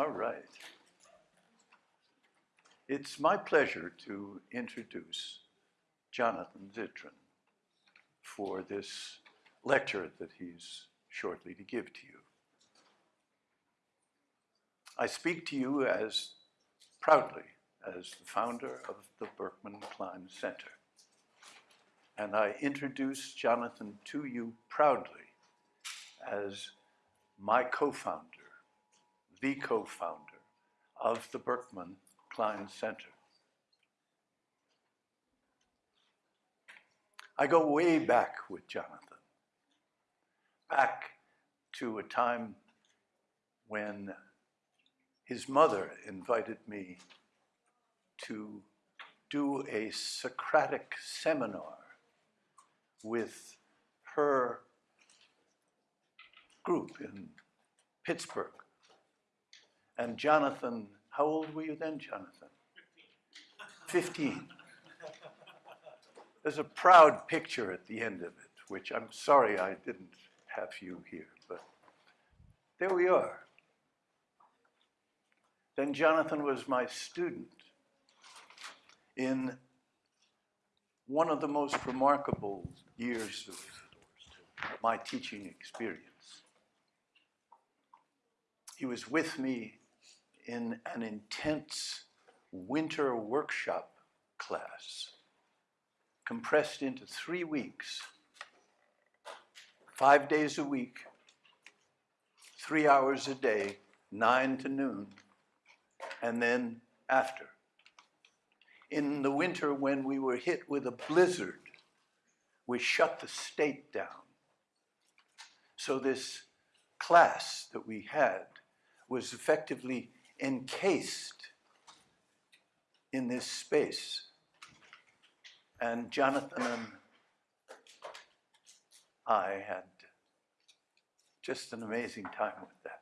All right. It's my pleasure to introduce Jonathan Zittrain for this lecture that he's shortly to give to you. I speak to you as proudly as the founder of the Berkman Klein Center. And I introduce Jonathan to you proudly as my co-founder, the co-founder of the Berkman Klein Center. I go way back with Jonathan, back to a time when his mother invited me to do a Socratic seminar with her group in Pittsburgh. And Jonathan, how old were you then, Jonathan? 15. There's a proud picture at the end of it, which I'm sorry I didn't have you here, but there we are. Then Jonathan was my student in one of the most remarkable years of my teaching experience. He was with me in an intense winter workshop class, compressed into three weeks, five days a week, three hours a day, nine to noon, and then after. In the winter, when we were hit with a blizzard, we shut the state down. So, this class that we had was effectively encased in this space. And Jonathan and I had just an amazing time with that.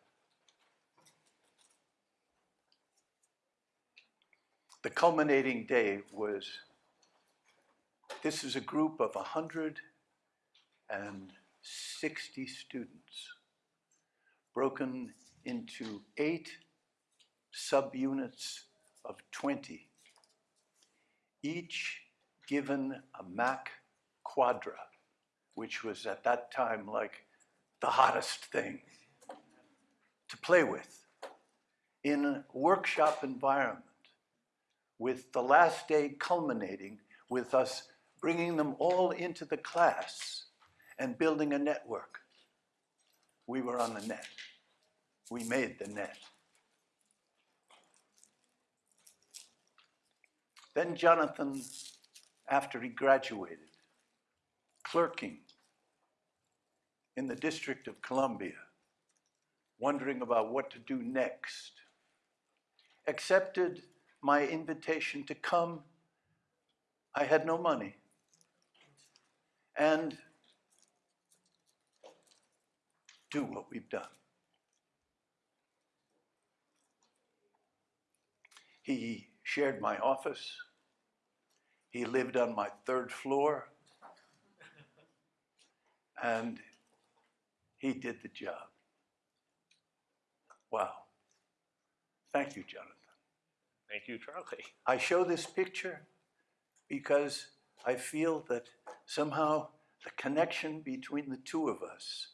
The culminating day was this is a group of 160 students broken into eight subunits of 20, each given a Mac Quadra, which was at that time like the hottest thing to play with in a workshop environment with the last day culminating with us bringing them all into the class and building a network. We were on the net. We made the net. Then Jonathan, after he graduated, clerking in the District of Columbia, wondering about what to do next, accepted my invitation to come. I had no money. And do what we've done. He shared my office. He lived on my third floor. And he did the job. Wow. Thank you, Jonathan. Thank you, Charlie. I show this picture because I feel that somehow the connection between the two of us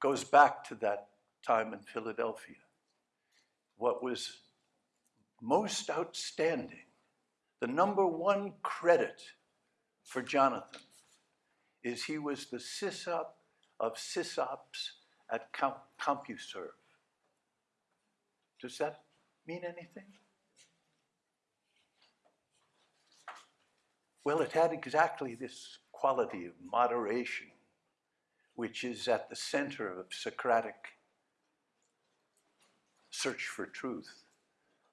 goes back to that time in Philadelphia. What was most outstanding, the number one credit for Jonathan is he was the sysop of sysops at CompuServe. Does that mean anything? Well, it had exactly this quality of moderation, which is at the center of Socratic search for truth,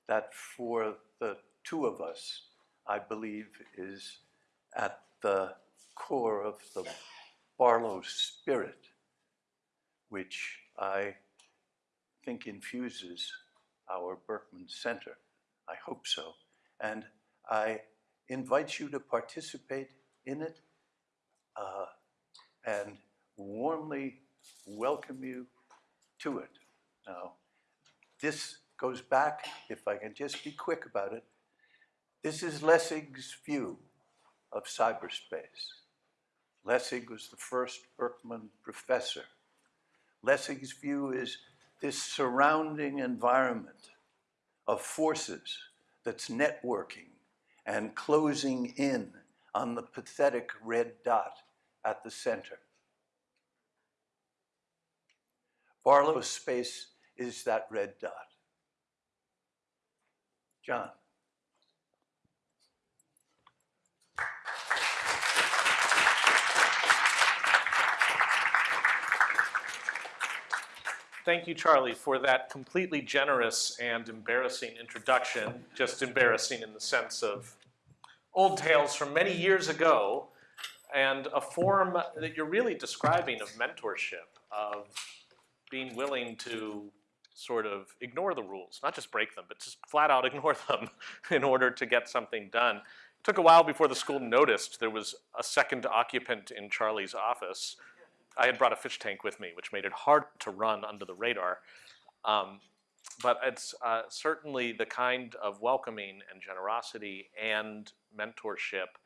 that for the two of us, I believe, is at the core of the Barlow spirit, which I think infuses our Berkman Center. I hope so. And I invite you to participate in it uh, and warmly welcome you to it. Now, this goes back, if I can just be quick about it, this is Lessig's view of cyberspace. Lessig was the first Berkman professor. Lessig's view is this surrounding environment of forces that's networking and closing in on the pathetic red dot at the center. Barlow's space is that red dot. John. Thank you, Charlie, for that completely generous and embarrassing introduction. Just embarrassing in the sense of old tales from many years ago and a form that you're really describing of mentorship, of being willing to sort of ignore the rules, not just break them, but just flat out ignore them in order to get something done. It took a while before the school noticed there was a second occupant in Charlie's office. I had brought a fish tank with me, which made it hard to run under the radar. Um, but it's uh, certainly the kind of welcoming and generosity and mentorship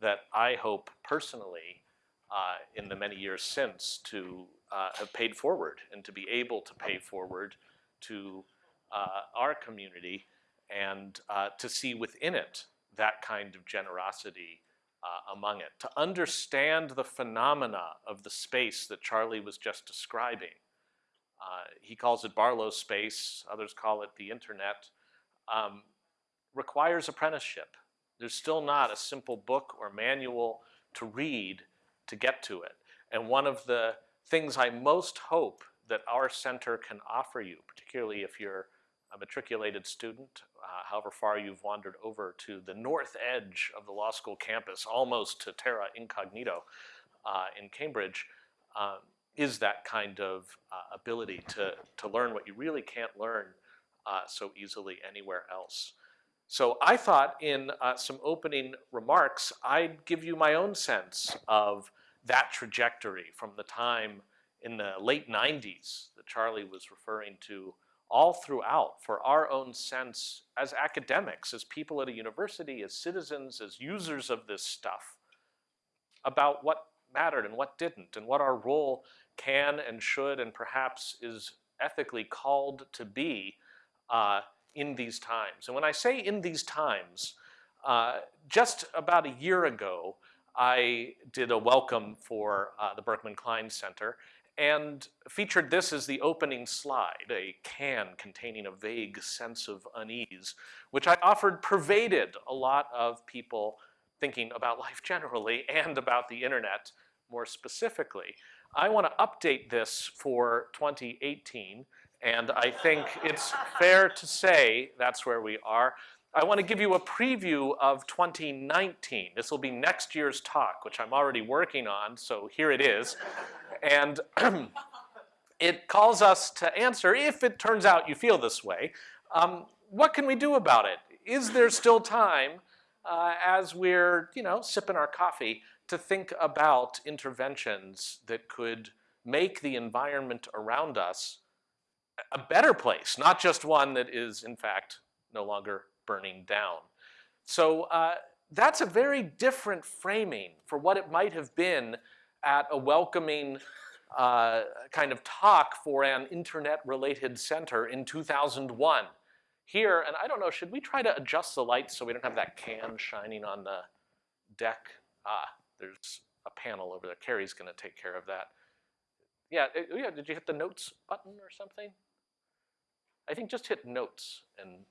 that I hope personally uh, in the many years since to uh, have paid forward and to be able to pay forward to uh, our community and uh, to see within it that kind of generosity uh, among it, to understand the phenomena of the space that Charlie was just describing. Uh, he calls it Barlow's space, others call it the internet, um, requires apprenticeship. There's still not a simple book or manual to read to get to it. And one of the things I most hope that our center can offer you, particularly if you're a matriculated student, uh, however far you've wandered over to the north edge of the law school campus, almost to terra incognito uh, in Cambridge, um, is that kind of uh, ability to, to learn what you really can't learn uh, so easily anywhere else. So I thought in uh, some opening remarks, I'd give you my own sense of that trajectory from the time in the late 90s that Charlie was referring to all throughout for our own sense as academics, as people at a university, as citizens, as users of this stuff, about what mattered and what didn't, and what our role can and should and perhaps is ethically called to be uh, in these times. And when I say in these times, uh, just about a year ago, I did a welcome for uh, the Berkman Klein Center and featured this as the opening slide, a can containing a vague sense of unease, which I offered pervaded a lot of people thinking about life generally and about the internet more specifically. I want to update this for 2018, and I think it's fair to say that's where we are. I want to give you a preview of 2019. This will be next year's talk, which I'm already working on, so here it is. And it calls us to answer, if it turns out you feel this way, um, what can we do about it? Is there still time uh, as we're, you know, sipping our coffee to think about interventions that could make the environment around us a better place, not just one that is, in fact, no longer burning down. So uh, that's a very different framing for what it might have been at a welcoming uh, kind of talk for an internet-related center in 2001. Here, and I don't know, should we try to adjust the lights so we don't have that can shining on the deck? Ah, there's a panel over there. Carrie's gonna take care of that. Yeah, it, yeah, did you hit the notes button or something? I think just hit notes and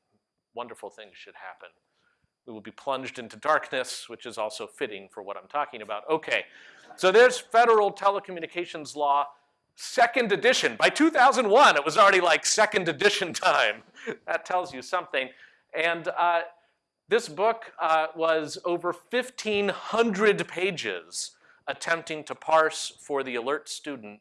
wonderful things should happen. We will be plunged into darkness, which is also fitting for what I'm talking about. Okay, so there's federal telecommunications law, second edition. By 2001, it was already like second edition time. that tells you something. And uh, this book uh, was over 1,500 pages attempting to parse for the alert student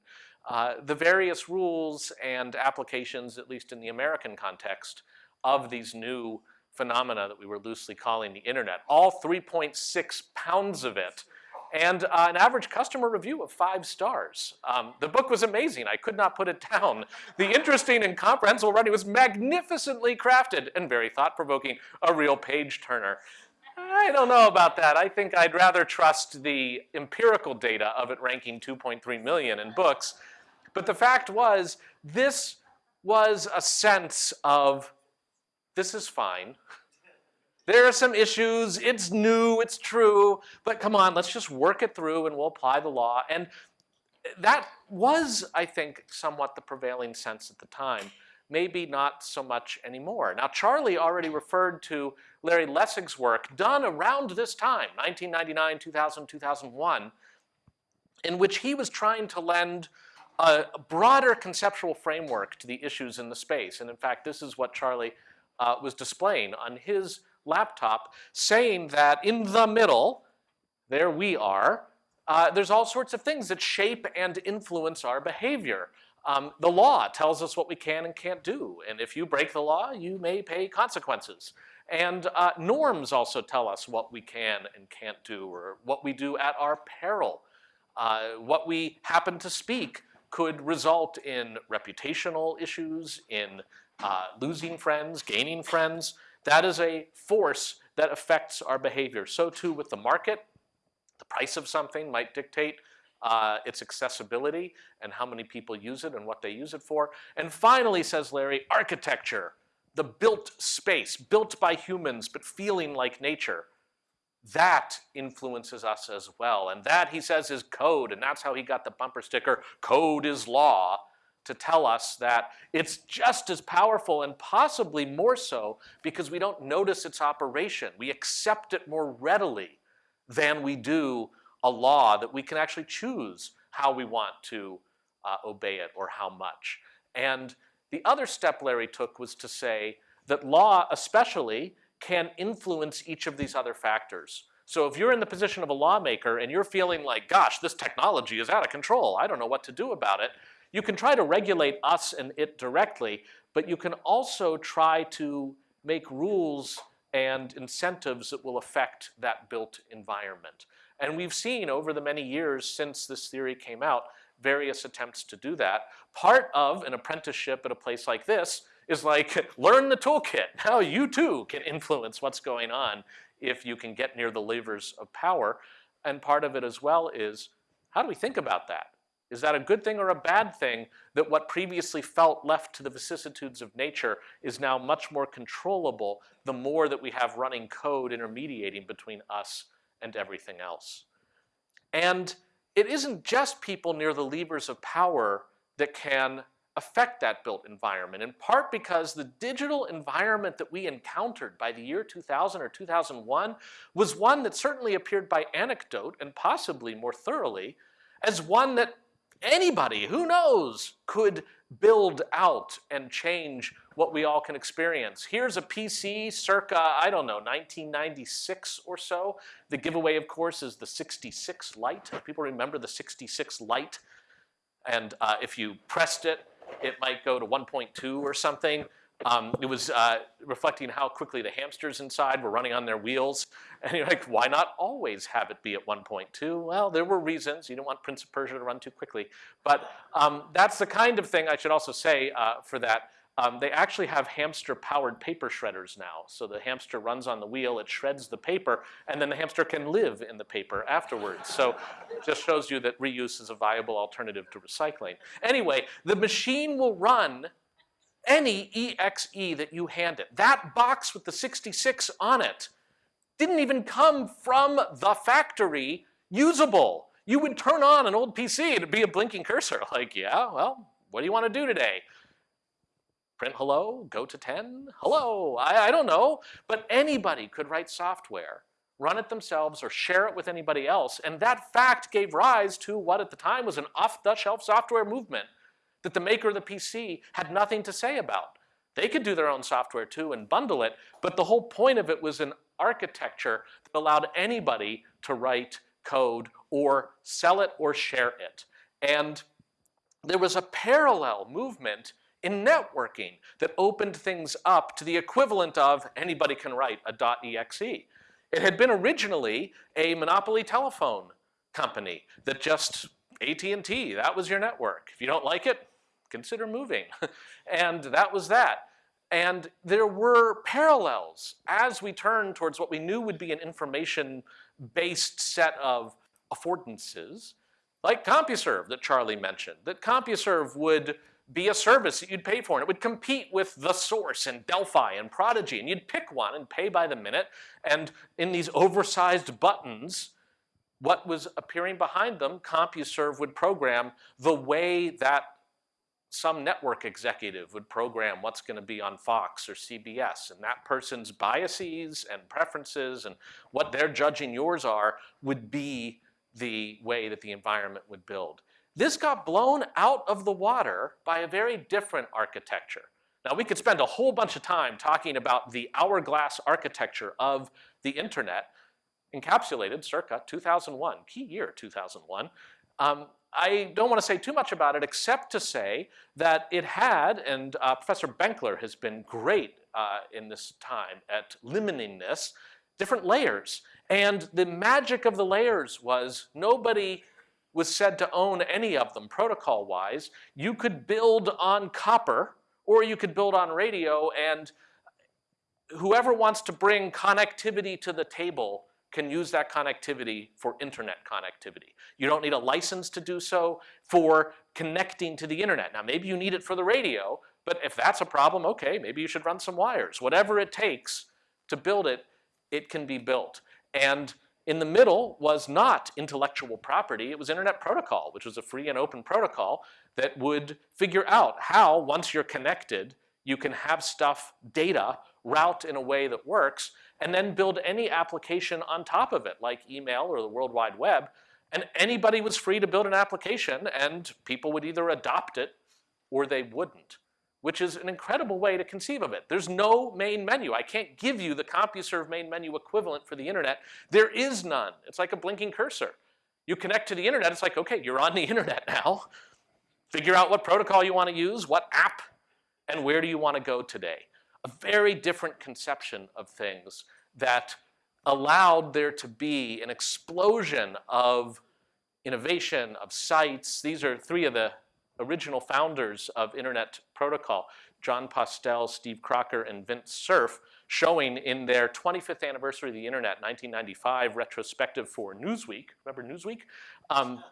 uh, the various rules and applications, at least in the American context, of these new phenomena that we were loosely calling the internet. All 3.6 pounds of it. and uh, an average customer review of five stars. Um, the book was amazing. I could not put it down. The interesting and comprehensible writing was magnificently crafted and very thought-provoking, a real page-turner. I don't know about that. I think I'd rather trust the empirical data of it ranking 2.3 million in books. But the fact was, this was a sense of, this is fine. There are some issues, it's new, it's true, but come on, let's just work it through and we'll apply the law. And that was, I think, somewhat the prevailing sense at the time. Maybe not so much anymore. Now, Charlie already referred to Larry Lessig's work done around this time, 1999, 2000, 2001, in which he was trying to lend a broader conceptual framework to the issues in the space. And in fact, this is what Charlie uh, was displaying on his laptop, saying that in the middle, there we are, uh, there's all sorts of things that shape and influence our behavior. Um, the law tells us what we can and can't do, and if you break the law, you may pay consequences. And uh, norms also tell us what we can and can't do, or what we do at our peril. Uh, what we happen to speak could result in reputational issues, in uh, losing friends, gaining friends. That is a force that affects our behavior. So too with the market. The price of something might dictate uh, its accessibility and how many people use it and what they use it for. And finally, says Larry, architecture, the built space, built by humans but feeling like nature, that influences us as well. And that, he says, is code, and that's how he got the bumper sticker, code is law, to tell us that it's just as powerful and possibly more so because we don't notice its operation. We accept it more readily than we do a law that we can actually choose how we want to uh, obey it or how much. And the other step Larry took was to say that law especially can influence each of these other factors. So if you're in the position of a lawmaker and you're feeling like, gosh, this technology is out of control, I don't know what to do about it, you can try to regulate us and it directly, but you can also try to make rules and incentives that will affect that built environment. And we've seen over the many years since this theory came out, various attempts to do that. Part of an apprenticeship at a place like this is like, learn the toolkit. Now you too can influence what's going on if you can get near the levers of power. And part of it as well is, how do we think about that? Is that a good thing or a bad thing that what previously felt left to the vicissitudes of nature is now much more controllable the more that we have running code intermediating between us and everything else? And it isn't just people near the levers of power that can affect that built environment, in part because the digital environment that we encountered by the year 2000 or 2001 was one that certainly appeared by anecdote and possibly more thoroughly as one that anybody, who knows, could build out and change what we all can experience. Here's a PC circa, I don't know, 1996 or so. The giveaway, of course, is the 66 Lite. People remember the 66 light, And uh, if you pressed it, it might go to 1.2 or something. Um, it was uh, reflecting how quickly the hamsters inside were running on their wheels. And you're like, why not always have it be at 1.2? Well, there were reasons. You don't want Prince of Persia to run too quickly. But um, that's the kind of thing I should also say uh, for that. Um, they actually have hamster-powered paper shredders now. So the hamster runs on the wheel, it shreds the paper, and then the hamster can live in the paper afterwards. So just shows you that reuse is a viable alternative to recycling. Anyway, the machine will run any EXE that you hand it. That box with the 66 on it didn't even come from the factory usable. You would turn on an old PC, it'd be a blinking cursor. Like, yeah, well, what do you want to do today? Print hello, go to 10, hello, I, I don't know. But anybody could write software, run it themselves or share it with anybody else. And that fact gave rise to what at the time was an off-the-shelf software movement that the maker of the PC had nothing to say about. They could do their own software too and bundle it, but the whole point of it was an architecture that allowed anybody to write code or sell it or share it. And there was a parallel movement in networking that opened things up to the equivalent of anybody can write a .exe. It had been originally a monopoly telephone company that just AT&T, that was your network. If you don't like it, consider moving. and that was that. And there were parallels as we turned towards what we knew would be an information-based set of affordances, like CompuServe that Charlie mentioned, that CompuServe would be a service that you'd pay for, and it would compete with The Source and Delphi and Prodigy, and you'd pick one and pay by the minute, and in these oversized buttons, what was appearing behind them, CompuServe would program the way that some network executive would program what's going to be on Fox or CBS, and that person's biases and preferences and what they're judging yours are would be the way that the environment would build. This got blown out of the water by a very different architecture. Now we could spend a whole bunch of time talking about the hourglass architecture of the internet, encapsulated circa 2001, key year 2001. Um, I don't want to say too much about it except to say that it had, and uh, Professor Benkler has been great uh, in this time at limiting this, different layers. And the magic of the layers was nobody was said to own any of them protocol-wise. You could build on copper or you could build on radio and whoever wants to bring connectivity to the table can use that connectivity for internet connectivity. You don't need a license to do so for connecting to the internet. Now maybe you need it for the radio, but if that's a problem, okay, maybe you should run some wires. Whatever it takes to build it, it can be built. And in the middle was not intellectual property, it was internet protocol, which was a free and open protocol that would figure out how, once you're connected, you can have stuff, data, route in a way that works, and then build any application on top of it, like email or the World Wide Web, and anybody was free to build an application and people would either adopt it or they wouldn't, which is an incredible way to conceive of it. There's no main menu. I can't give you the CompuServe main menu equivalent for the internet. There is none. It's like a blinking cursor. You connect to the internet, it's like, okay, you're on the internet now. Figure out what protocol you want to use, what app, and where do you want to go today a very different conception of things that allowed there to be an explosion of innovation, of sites. These are three of the original founders of Internet Protocol, Jon Postel, Steve Crocker, and Vint Cerf, showing in their 25th anniversary of the internet, 1995 retrospective for Newsweek. Remember Newsweek? Um,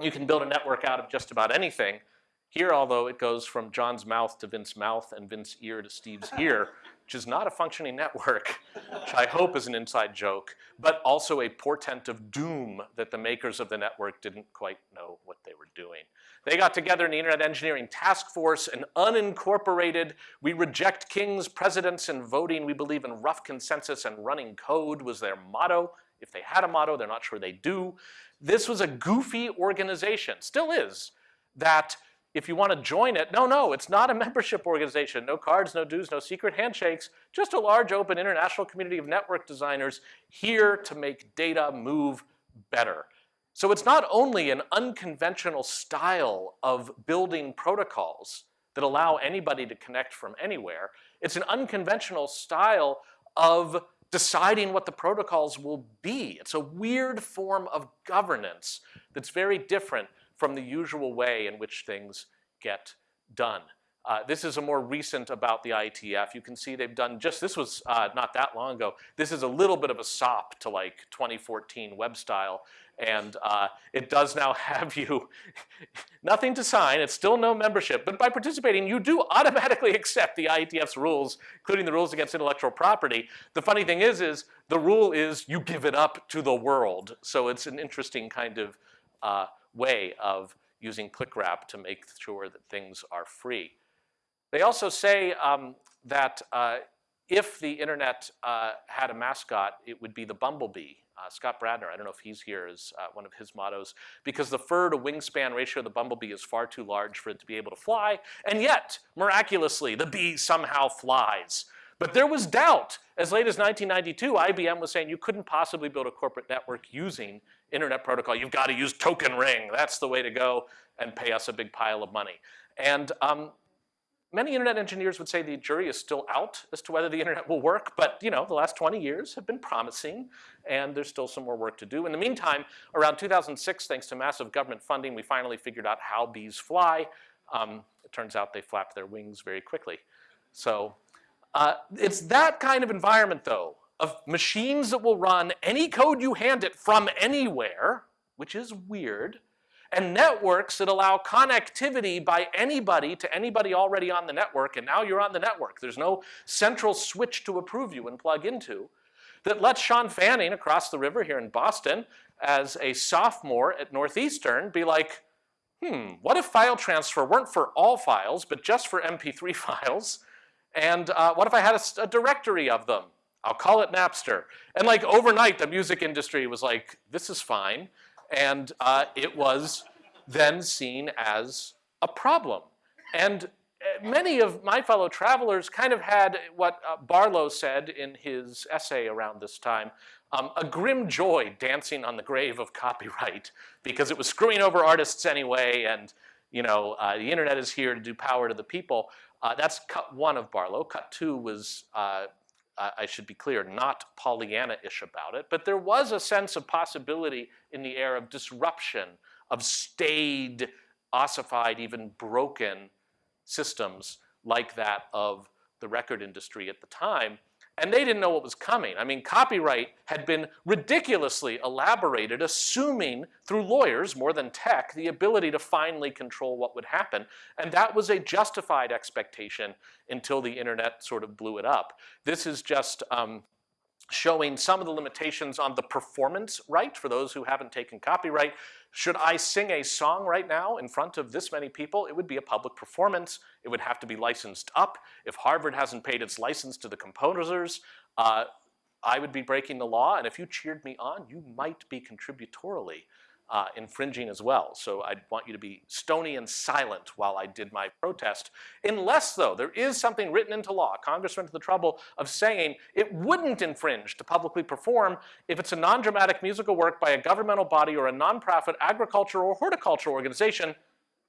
you can build a network out of just about anything. Here, although it goes from Jon's mouth to Vince's mouth and Vince's ear to Steve's ear, which is not a functioning network, which I hope is an inside joke, but also a portent of doom that the makers of the network didn't quite know what they were doing. They got together in the Internet Engineering Task Force, an unincorporated, we reject kings, presidents, and voting. We believe in rough consensus and running code was their motto. If they had a motto, they're not sure they do. This was a goofy organization, still is, that if you want to join it, no, no, it's not a membership organization. No cards, no dues, no secret handshakes, just a large open international community of network designers here to make data move better. So it's not only an unconventional style of building protocols that allow anybody to connect from anywhere, it's an unconventional style of deciding what the protocols will be. It's a weird form of governance that's very different from the usual way in which things get done. Uh, this is a more recent about the IETF. You can see they've done just, this was uh, not that long ago. This is a little bit of a sop to like 2014 web style. And uh, it does now have you, nothing to sign, it's still no membership, but by participating, you do automatically accept the IETF's rules, including the rules against intellectual property. The funny thing is, is the rule is you give it up to the world. So it's an interesting kind of uh, way of using ClickWrap to make sure that things are free. They also say um, that uh, if the internet uh, had a mascot, it would be the bumblebee. Uh, Scott Bradner, I don't know if he's here, is uh, one of his mottos, because the fur to wingspan ratio of the bumblebee is far too large for it to be able to fly, and yet, miraculously, the bee somehow flies. But there was doubt. As late as 1992, IBM was saying you couldn't possibly build a corporate network using internet protocol. You've got to use token ring. That's the way to go and pay us a big pile of money. And um, many internet engineers would say the jury is still out as to whether the internet will work, but you know, the last 20 years have been promising and there's still some more work to do. In the meantime, around 2006, thanks to massive government funding, we finally figured out how bees fly. Um, it turns out they flap their wings very quickly. So uh, it's that kind of environment though, of machines that will run any code you hand it from anywhere, which is weird, and networks that allow connectivity by anybody to anybody already on the network, and now you're on the network. There's no central switch to approve you and plug into that lets Shawn Fanning across the river here in Boston as a sophomore at Northeastern be like, hmm, what if file transfer weren't for all files, but just for MP3 files? And uh, what if I had a, a directory of them? I'll call it Napster. And like overnight, the music industry was like, this is fine and uh, it was then seen as a problem. And uh, many of my fellow travelers kind of had what uh, Barlow said in his essay around this time, um, a grim joy dancing on the grave of copyright because it was screwing over artists anyway and you know, uh, the internet is here to do power to the people. Uh, that's cut one of Barlow. Cut two was uh, I should be clear, not Pollyanna-ish about it, but there was a sense of possibility in the air of disruption, of staid, ossified, even broken systems like that of the record industry at the time and they didn't know what was coming. I mean, copyright had been ridiculously elaborated, assuming through lawyers more than tech the ability to finally control what would happen. And that was a justified expectation until the internet sort of blew it up. This is just um, showing some of the limitations on the performance right for those who haven't taken copyright. Should I sing a song right now in front of this many people, it would be a public performance. It would have to be licensed up. If Harvard hasn't paid its license to the composers, uh, I would be breaking the law, and if you cheered me on, you might be contributorily uh, infringing as well. So I'd want you to be stony and silent while I did my protest. Unless, though, there is something written into law. Congress went to the trouble of saying it wouldn't infringe to publicly perform if it's a non-dramatic musical work by a governmental body or a nonprofit agricultural or horticultural organization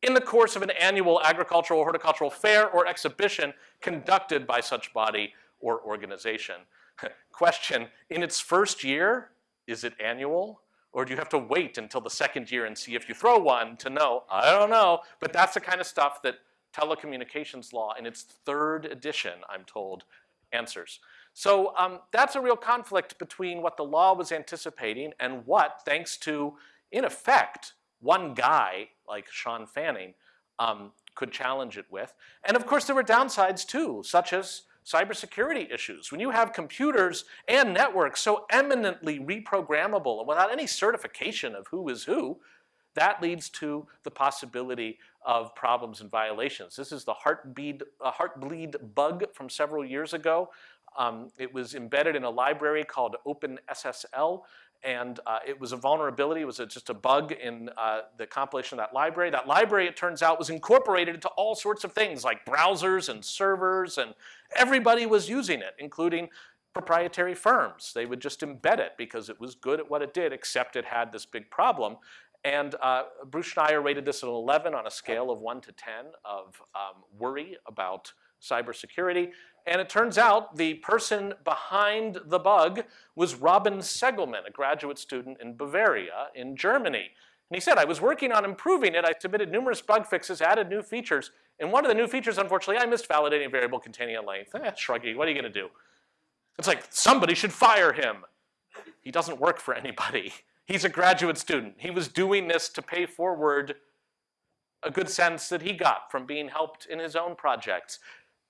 in the course of an annual agricultural or horticultural fair or exhibition conducted by such body or organization. Question, in its first year, is it annual? Or do you have to wait until the second year and see if you throw one to know? I don't know. But that's the kind of stuff that telecommunications law in its third edition, I'm told, answers. So um, that's a real conflict between what the law was anticipating and what, thanks to, in effect, one guy like Shawn Fanning um, could challenge it with. And of course there were downsides too, such as cybersecurity issues. When you have computers and networks so eminently reprogrammable and without any certification of who is who, that leads to the possibility of problems and violations. This is the Heartbleed, uh, Heartbleed bug from several years ago. Um, it was embedded in a library called OpenSSL and uh, it was a vulnerability, it was a, just a bug in uh, the compilation of that library. That library, it turns out, was incorporated into all sorts of things like browsers and servers, and everybody was using it, including proprietary firms. They would just embed it because it was good at what it did, except it had this big problem. And uh, Bruce Schneier rated this an 11 on a scale of 1 to 10 of um, worry about cybersecurity. And it turns out the person behind the bug was Robin Seggelmann, a graduate student in Bavaria in Germany. And he said, I was working on improving it. I submitted numerous bug fixes, added new features. And one of the new features, unfortunately, I missed validating a variable containing a length. Eh, shruggy, what are you gonna do? It's like, somebody should fire him. He doesn't work for anybody. He's a graduate student. He was doing this to pay forward a good sense that he got from being helped in his own projects.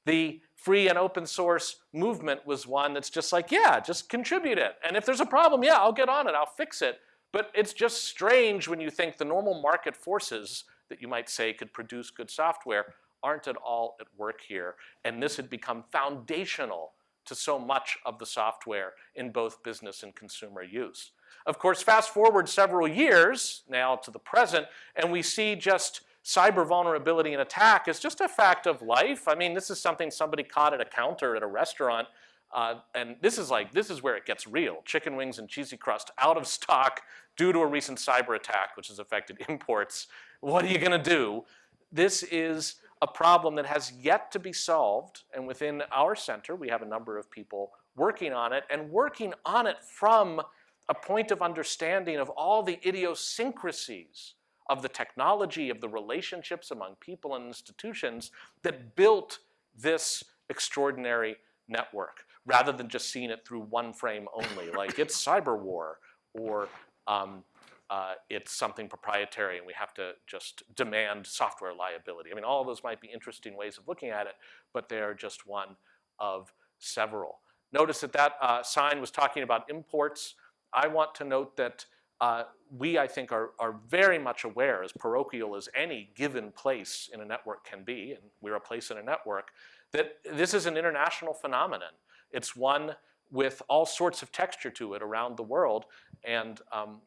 The free and open source movement was one that's just like, yeah, just contribute it. And if there's a problem, yeah, I'll get on it, I'll fix it. But it's just strange when you think the normal market forces that you might say could produce good software aren't at all at work here. And this had become foundational to so much of the software in both business and consumer use. Of course, fast forward several years now to the present, and we see just cyber vulnerability and attack is just a fact of life. I mean, this is something somebody caught at a counter at a restaurant. Uh, and this is like, this is where it gets real. Chicken wings and cheesy crust out of stock due to a recent cyber attack, which has affected imports. What are you gonna do? This is a problem that has yet to be solved. And within our center, we have a number of people working on it and working on it from a point of understanding of all the idiosyncrasies of the technology, of the relationships among people and institutions that built this extraordinary network, rather than just seeing it through one frame only, like it's cyber war, or um, uh, it's something proprietary and we have to just demand software liability. I mean, all of those might be interesting ways of looking at it, but they are just one of several. Notice that that uh, sign was talking about imports. I want to note that uh, we, I think, are, are very much aware, as parochial as any given place in a network can be, and we're a place in a network, that this is an international phenomenon. It's one with all sorts of texture to it around the world, and um,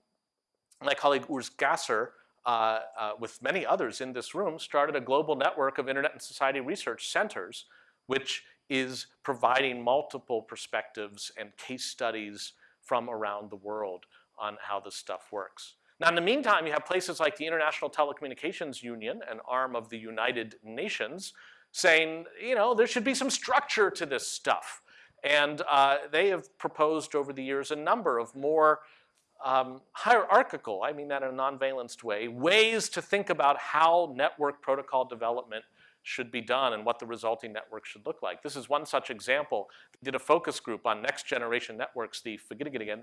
my colleague Urs Gasser, uh, uh, with many others in this room, started a global network of Internet and Society Research Centers, which is providing multiple perspectives and case studies from around the world on how this stuff works. Now in the meantime, you have places like the International Telecommunications Union, an arm of the United Nations, saying, you know, there should be some structure to this stuff. And uh, they have proposed over the years a number of more um, hierarchical, I mean that in a non-valenced way, ways to think about how network protocol development should be done and what the resulting network should look like. This is one such example. We did a focus group on next generation networks, the Fagitigigan,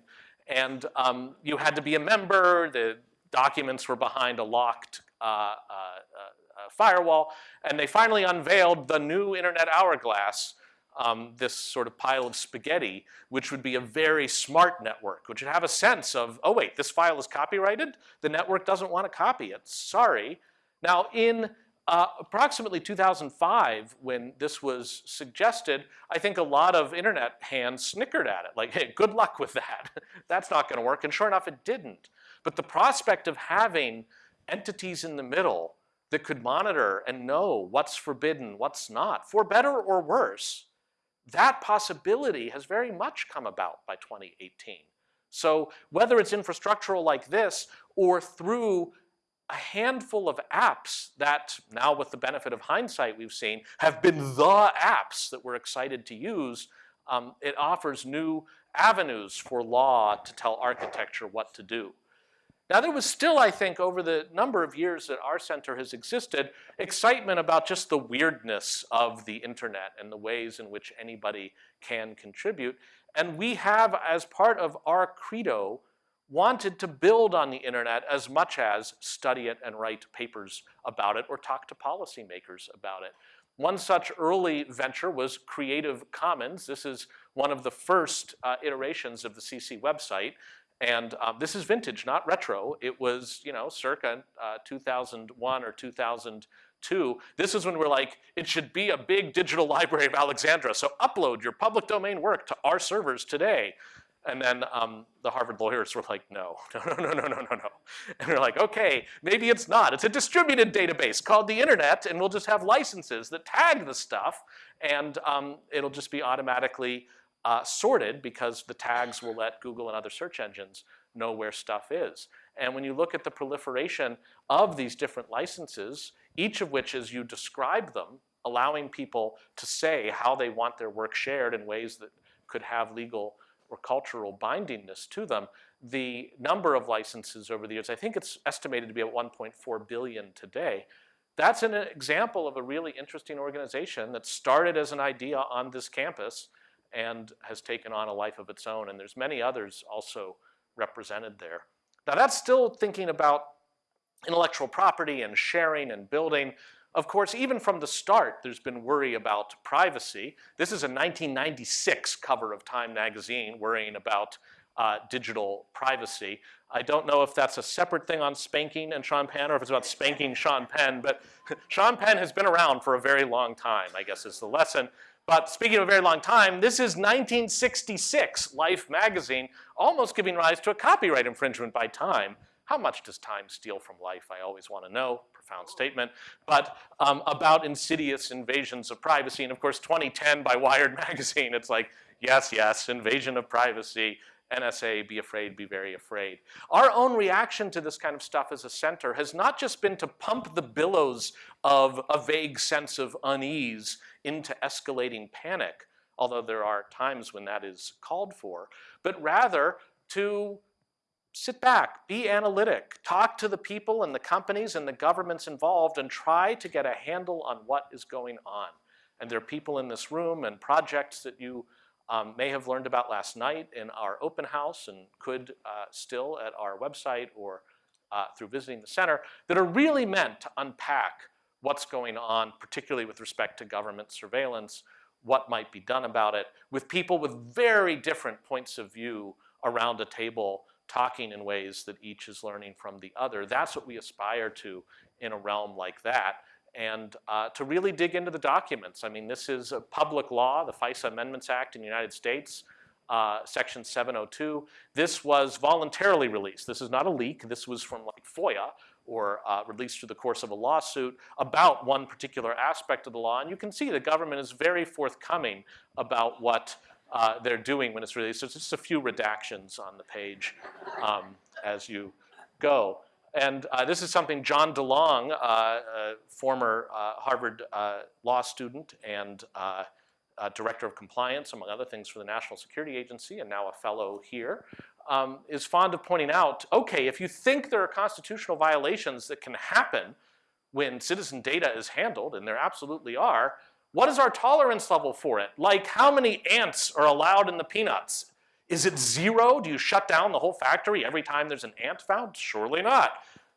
and um, you had to be a member, the documents were behind a locked uh, uh, uh, firewall, and they finally unveiled the new internet hourglass, um, this sort of pile of spaghetti, which would be a very smart network, which would have a sense of, oh wait, this file is copyrighted? The network doesn't want to copy it, sorry. Now in uh, approximately 2005, when this was suggested, I think a lot of internet hands snickered at it, like, hey, good luck with that. That's not gonna work, and sure enough, it didn't. But the prospect of having entities in the middle that could monitor and know what's forbidden, what's not, for better or worse, that possibility has very much come about by 2018. So whether it's infrastructural like this or through a handful of apps that now with the benefit of hindsight we've seen have been the apps that we're excited to use, um, it offers new avenues for law to tell architecture what to do. Now there was still, I think, over the number of years that our center has existed, excitement about just the weirdness of the internet and the ways in which anybody can contribute. And we have, as part of our credo, wanted to build on the internet as much as study it and write papers about it or talk to policymakers about it. One such early venture was Creative Commons. This is one of the first uh, iterations of the CC website. And um, this is vintage, not retro. It was, you know, circa uh, 2001 or 2002. This is when we're like, it should be a big digital library of Alexandria. So upload your public domain work to our servers today. And then um, the Harvard lawyers were like, no, no, no, no, no, no, no, no. And they're like, okay, maybe it's not. It's a distributed database called the internet, and we'll just have licenses that tag the stuff, and um, it'll just be automatically uh, sorted because the tags will let Google and other search engines know where stuff is. And when you look at the proliferation of these different licenses, each of which as you describe them, allowing people to say how they want their work shared in ways that could have legal or cultural bindingness to them, the number of licenses over the years, I think it's estimated to be at 1.4 billion today. That's an example of a really interesting organization that started as an idea on this campus and has taken on a life of its own. And there's many others also represented there. Now that's still thinking about intellectual property and sharing and building. Of course, even from the start, there's been worry about privacy. This is a 1996 cover of Time magazine worrying about uh, digital privacy. I don't know if that's a separate thing on spanking and Sean Penn or if it's about spanking Sean Penn, but Sean Penn has been around for a very long time, I guess is the lesson. But speaking of a very long time, this is 1966 Life magazine, almost giving rise to a copyright infringement by Time. How much does time steal from life? I always want to know profound statement, but um, about insidious invasions of privacy. And of course, 2010 by Wired magazine, it's like, yes, yes, invasion of privacy. NSA, be afraid, be very afraid. Our own reaction to this kind of stuff as a center has not just been to pump the billows of a vague sense of unease into escalating panic, although there are times when that is called for, but rather to sit back, be analytic, talk to the people and the companies and the governments involved and try to get a handle on what is going on. And there are people in this room and projects that you um, may have learned about last night in our open house and could uh, still at our website or uh, through visiting the center that are really meant to unpack what's going on, particularly with respect to government surveillance, what might be done about it, with people with very different points of view around a table talking in ways that each is learning from the other. That's what we aspire to in a realm like that. And uh, to really dig into the documents. I mean, this is a public law, the FISA Amendments Act in the United States, uh, Section 702. This was voluntarily released. This is not a leak. This was from like FOIA or uh, released through the course of a lawsuit about one particular aspect of the law. And you can see the government is very forthcoming about what uh, they're doing when it's released. So it's just a few redactions on the page um, as you go. And uh, this is something John DeLong, uh, former uh, Harvard uh, law student and uh, director of compliance, among other things for the National Security Agency, and now a fellow here, um, is fond of pointing out, okay, if you think there are constitutional violations that can happen when citizen data is handled, and there absolutely are, what is our tolerance level for it? Like how many ants are allowed in the peanuts? Is it zero? Do you shut down the whole factory every time there's an ant found? Surely not.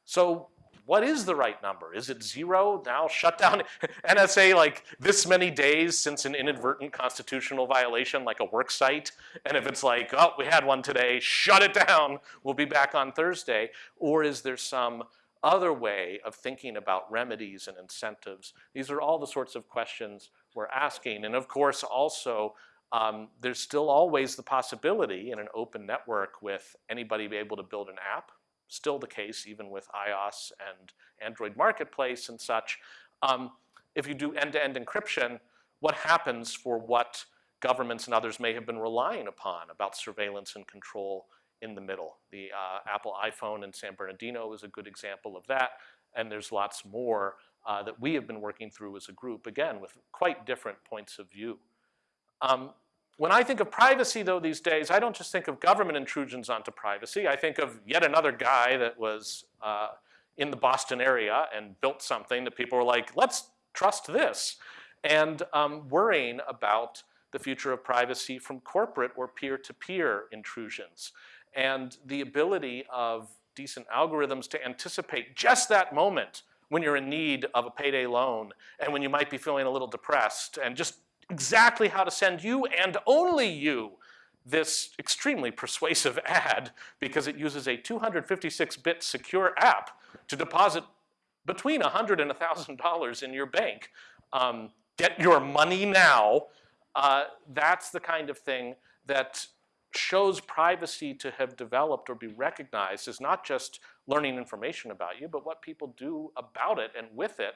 So what is the right number? Is it zero? Now shut down NSA like this many days since an inadvertent constitutional violation like a work site. And if it's like, oh, we had one today, shut it down. We'll be back on Thursday. Or is there some other way of thinking about remedies and incentives? These are all the sorts of questions we're asking. And of course, also, um, there's still always the possibility in an open network with anybody be able to build an app, still the case even with iOS and Android Marketplace and such. Um, if you do end-to-end -end encryption, what happens for what governments and others may have been relying upon about surveillance and control in the middle. The uh, Apple iPhone in San Bernardino is a good example of that, and there's lots more uh, that we have been working through as a group, again, with quite different points of view. Um, when I think of privacy, though, these days, I don't just think of government intrusions onto privacy. I think of yet another guy that was uh, in the Boston area and built something that people were like, let's trust this, and um, worrying about the future of privacy from corporate or peer-to-peer -peer intrusions and the ability of decent algorithms to anticipate just that moment when you're in need of a payday loan and when you might be feeling a little depressed and just exactly how to send you and only you this extremely persuasive ad because it uses a 256-bit secure app to deposit between 100 and $1,000 in your bank. Um, get your money now. Uh, that's the kind of thing that shows privacy to have developed or be recognized is not just learning information about you, but what people do about it and with it,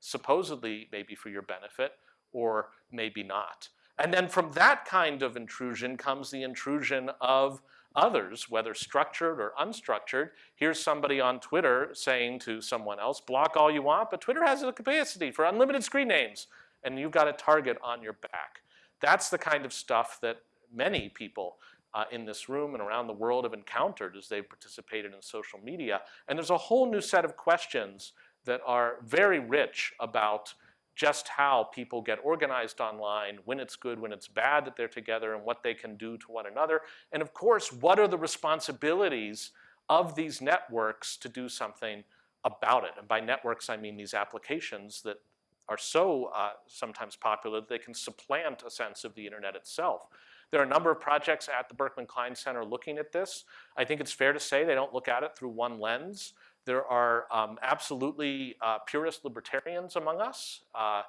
supposedly maybe for your benefit or maybe not. And then from that kind of intrusion comes the intrusion of others, whether structured or unstructured. Here's somebody on Twitter saying to someone else, block all you want, but Twitter has a capacity for unlimited screen names, and you've got a target on your back. That's the kind of stuff that many people uh, in this room and around the world have encountered as they've participated in social media. And there's a whole new set of questions that are very rich about just how people get organized online, when it's good, when it's bad that they're together, and what they can do to one another. And of course, what are the responsibilities of these networks to do something about it? And by networks, I mean these applications that are so uh, sometimes popular that they can supplant a sense of the internet itself. There are a number of projects at the Berkman Klein Center looking at this. I think it's fair to say they don't look at it through one lens. There are um, absolutely uh, purist libertarians among us. Uh,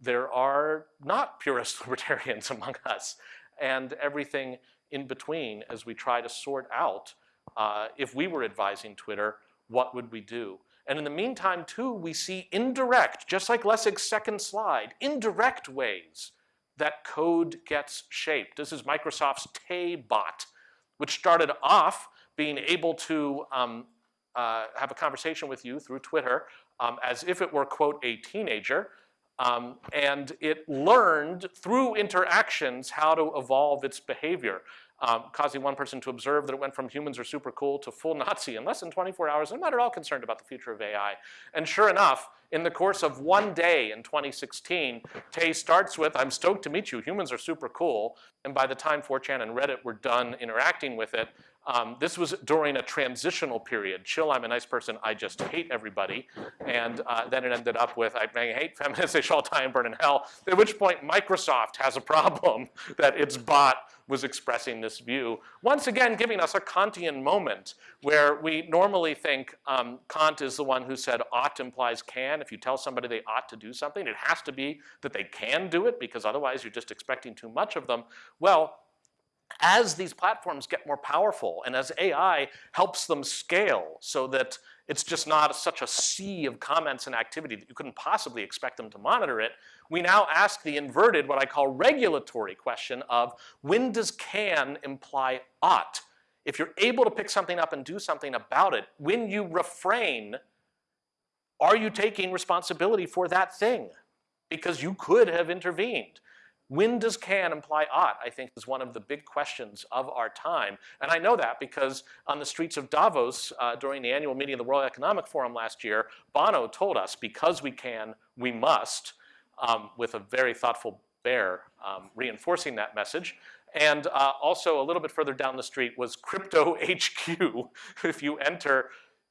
there are not purist libertarians among us and everything in between as we try to sort out uh, if we were advising Twitter, what would we do? And in the meantime, too, we see indirect, just like Lessig's second slide, indirect ways that code gets shaped. This is Microsoft's Tay bot, which started off being able to um, uh, have a conversation with you through Twitter um, as if it were, quote, a teenager. Um, and it learned through interactions how to evolve its behavior, um, causing one person to observe that it went from humans are super cool to full Nazi in less than 24 hours. I'm not at all concerned about the future of AI. And sure enough, in the course of one day in 2016, Tay starts with, I'm stoked to meet you, humans are super cool. And by the time 4chan and Reddit were done interacting with it, um, this was during a transitional period. Chill, I'm a nice person, I just hate everybody. And uh, then it ended up with, I, hate feminists, they shall all die and burn in hell. At which point Microsoft has a problem that its bot was expressing this view. Once again, giving us a Kantian moment where we normally think um, Kant is the one who said ought implies can. If you tell somebody they ought to do something, it has to be that they can do it because otherwise you're just expecting too much of them. Well, as these platforms get more powerful and as AI helps them scale so that it's just not such a sea of comments and activity that you couldn't possibly expect them to monitor it, we now ask the inverted, what I call regulatory question of when does can imply ought? If you're able to pick something up and do something about it, when you refrain, are you taking responsibility for that thing? Because you could have intervened. When does can imply ought, I think, is one of the big questions of our time. And I know that because on the streets of Davos uh, during the annual meeting of the World Economic Forum last year, Bono told us, because we can, we must, um, with a very thoughtful bear um, reinforcing that message. And uh, also a little bit further down the street was Crypto HQ. if you enter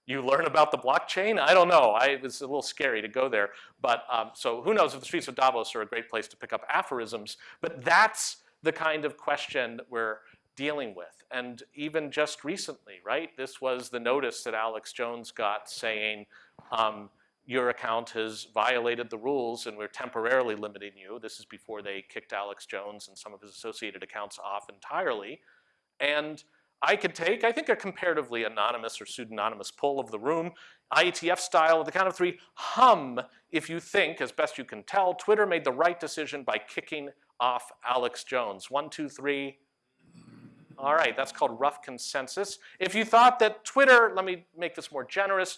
you learn about the blockchain? I don't know. I, it was a little scary to go there. But um, so who knows if the streets of Davos are a great place to pick up aphorisms. But that's the kind of question we're dealing with. And even just recently, right? This was the notice that Alex Jones got saying, um, your account has violated the rules and we're temporarily limiting you. This is before they kicked Alex Jones and some of his associated accounts off entirely. And I could take, I think, a comparatively anonymous or pseudonymous poll of the room, IETF style, at the count of three, hum if you think, as best you can tell, Twitter made the right decision by kicking off Alex Jones. One, two, three. All right, that's called rough consensus. If you thought that Twitter, let me make this more generous,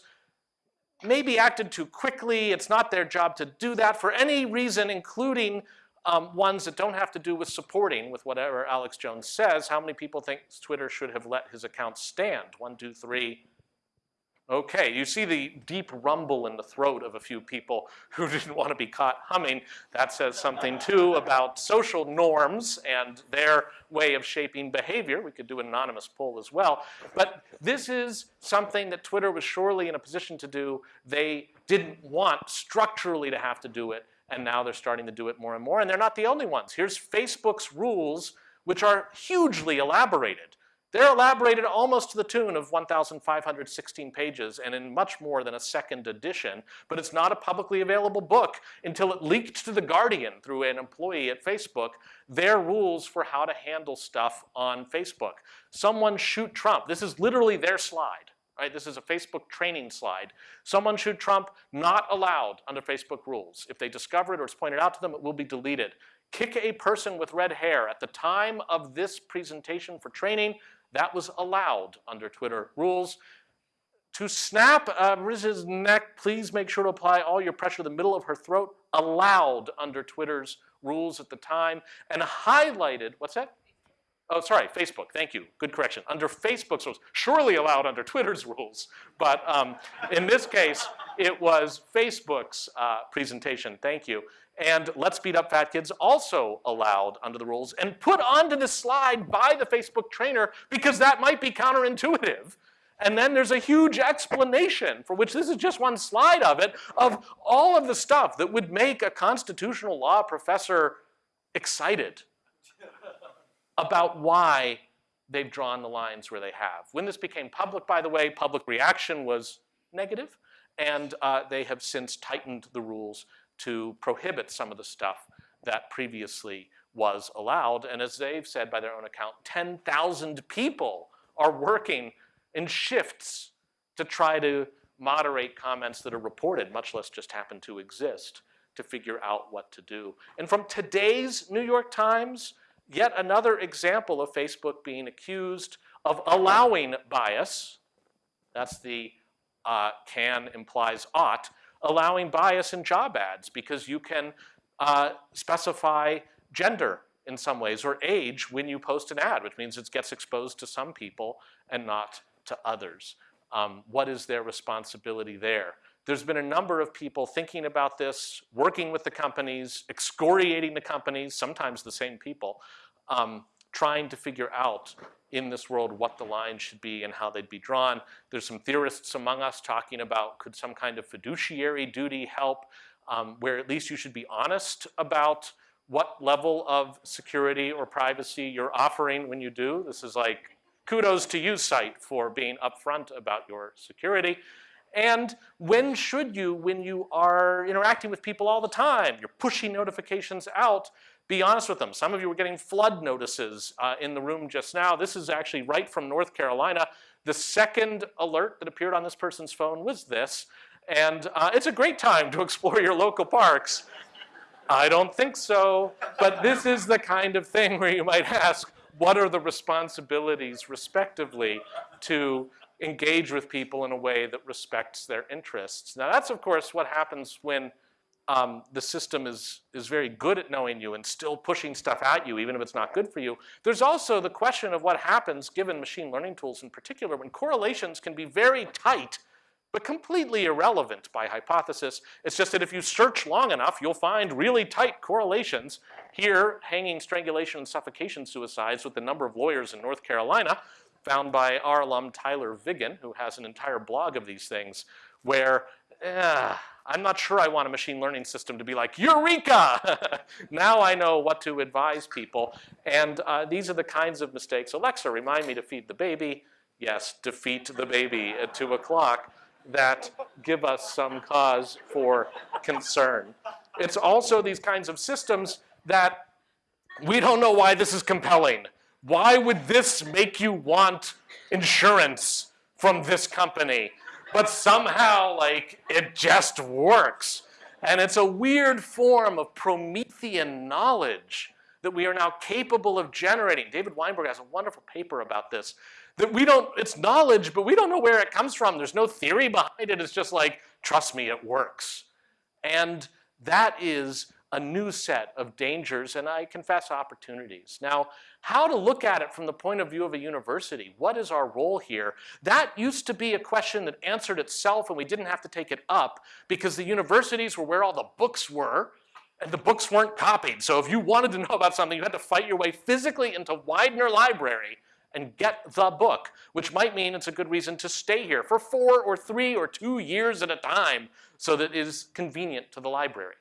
maybe acted too quickly, it's not their job to do that for any reason, including um, ones that don't have to do with supporting with whatever Alex Jones says. How many people think Twitter should have let his account stand? One, two, three. Okay, you see the deep rumble in the throat of a few people who didn't want to be caught humming. That says something too about social norms and their way of shaping behavior. We could do an anonymous poll as well. But this is something that Twitter was surely in a position to do. They didn't want structurally to have to do it and now they're starting to do it more and more, and they're not the only ones. Here's Facebook's rules, which are hugely elaborated. They're elaborated almost to the tune of 1,516 pages and in much more than a second edition, but it's not a publicly available book until it leaked to The Guardian through an employee at Facebook, their rules for how to handle stuff on Facebook. Someone shoot Trump. This is literally their slide. Right? This is a Facebook training slide. Someone shoot Trump, not allowed under Facebook rules. If they discover it or it's pointed out to them, it will be deleted. Kick a person with red hair. At the time of this presentation for training, that was allowed under Twitter rules. To snap uh, Riz's neck, please make sure to apply all your pressure to the middle of her throat, allowed under Twitter's rules at the time, and highlighted, what's that? Oh, sorry, Facebook, thank you, good correction. Under Facebook's rules, surely allowed under Twitter's rules, but um, in this case, it was Facebook's uh, presentation, thank you. And Let's Beat Up Fat Kids also allowed under the rules and put onto the slide by the Facebook trainer because that might be counterintuitive. And then there's a huge explanation for which this is just one slide of it, of all of the stuff that would make a constitutional law professor excited about why they've drawn the lines where they have. When this became public, by the way, public reaction was negative, and uh, they have since tightened the rules to prohibit some of the stuff that previously was allowed. And as they've said by their own account, 10,000 people are working in shifts to try to moderate comments that are reported, much less just happen to exist, to figure out what to do. And from today's New York Times, yet another example of Facebook being accused of allowing bias, that's the uh, can implies ought, allowing bias in job ads because you can uh, specify gender in some ways or age when you post an ad, which means it gets exposed to some people and not to others. Um, what is their responsibility there? There's been a number of people thinking about this, working with the companies, excoriating the companies, sometimes the same people, um, trying to figure out in this world what the lines should be and how they'd be drawn. There's some theorists among us talking about could some kind of fiduciary duty help, um, where at least you should be honest about what level of security or privacy you're offering when you do. This is like kudos to you site for being upfront about your security. And when should you, when you are interacting with people all the time, you're pushing notifications out, be honest with them. Some of you were getting flood notices uh, in the room just now. This is actually right from North Carolina. The second alert that appeared on this person's phone was this. And uh, it's a great time to explore your local parks. I don't think so, but this is the kind of thing where you might ask, what are the responsibilities respectively to engage with people in a way that respects their interests? Now that's of course what happens when um, the system is, is very good at knowing you and still pushing stuff at you even if it's not good for you. There's also the question of what happens given machine learning tools in particular when correlations can be very tight but completely irrelevant by hypothesis. It's just that if you search long enough, you'll find really tight correlations. Here, hanging strangulation and suffocation suicides with the number of lawyers in North Carolina, found by our alum Tyler Vigen, who has an entire blog of these things, where eh, I'm not sure I want a machine learning system to be like, Eureka! now I know what to advise people. And uh, these are the kinds of mistakes. Alexa, remind me to feed the baby. Yes, defeat the baby at two o'clock that give us some cause for concern. It's also these kinds of systems that we don't know why this is compelling. Why would this make you want insurance from this company? But somehow, like, it just works. And it's a weird form of Promethean knowledge that we are now capable of generating. David Weinberg has a wonderful paper about this. That we don't, it's knowledge, but we don't know where it comes from. There's no theory behind it. It's just like, trust me, it works. And that is a new set of dangers and I confess opportunities. Now, how to look at it from the point of view of a university, what is our role here? That used to be a question that answered itself and we didn't have to take it up because the universities were where all the books were and the books weren't copied. So if you wanted to know about something, you had to fight your way physically into Widener Library and get the book, which might mean it's a good reason to stay here for four or three or two years at a time so that it is convenient to the library.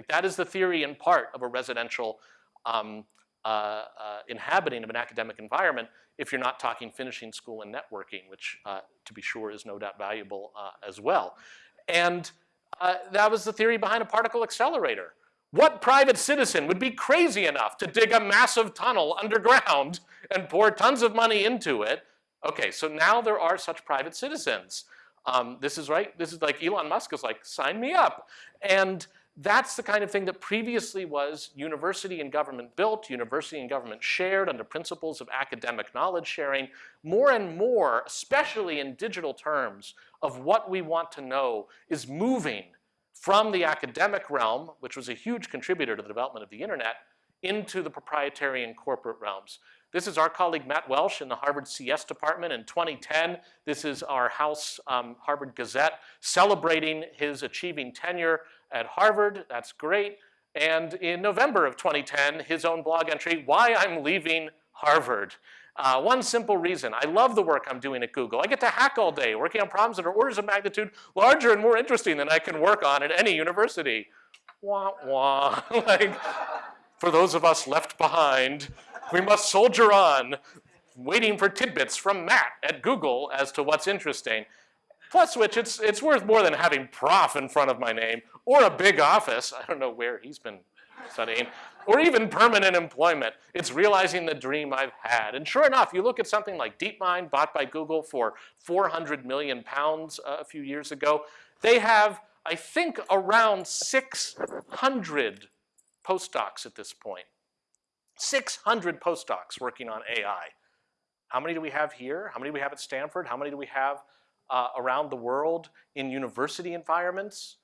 Like that is the theory in part of a residential um, uh, uh, inhabiting of an academic environment if you're not talking finishing school and networking, which uh, to be sure is no doubt valuable uh, as well. And uh, that was the theory behind a particle accelerator. What private citizen would be crazy enough to dig a massive tunnel underground and pour tons of money into it? Okay, so now there are such private citizens. Um, this is right, this is like Elon Musk is like, sign me up. And that's the kind of thing that previously was university and government built, university and government shared under principles of academic knowledge sharing. More and more, especially in digital terms, of what we want to know is moving from the academic realm, which was a huge contributor to the development of the internet, into the proprietary and corporate realms. This is our colleague Matt Welsh in the Harvard CS department in 2010. This is our House um, Harvard Gazette celebrating his achieving tenure at Harvard. That's great. And in November of 2010, his own blog entry, Why I'm Leaving Harvard. Uh, one simple reason, I love the work I'm doing at Google. I get to hack all day, working on problems that are orders of magnitude larger and more interesting than I can work on at any university. Wah, wah. like, for those of us left behind, we must soldier on, waiting for tidbits from Matt at Google as to what's interesting. Plus which, it's, it's worth more than having prof in front of my name, or a big office, I don't know where he's been studying, or even permanent employment. It's realizing the dream I've had. And sure enough, you look at something like DeepMind, bought by Google for 400 million pounds uh, a few years ago. They have, I think, around 600 postdocs at this point. 600 postdocs working on AI. How many do we have here? How many do we have at Stanford? How many do we have uh, around the world in university environments?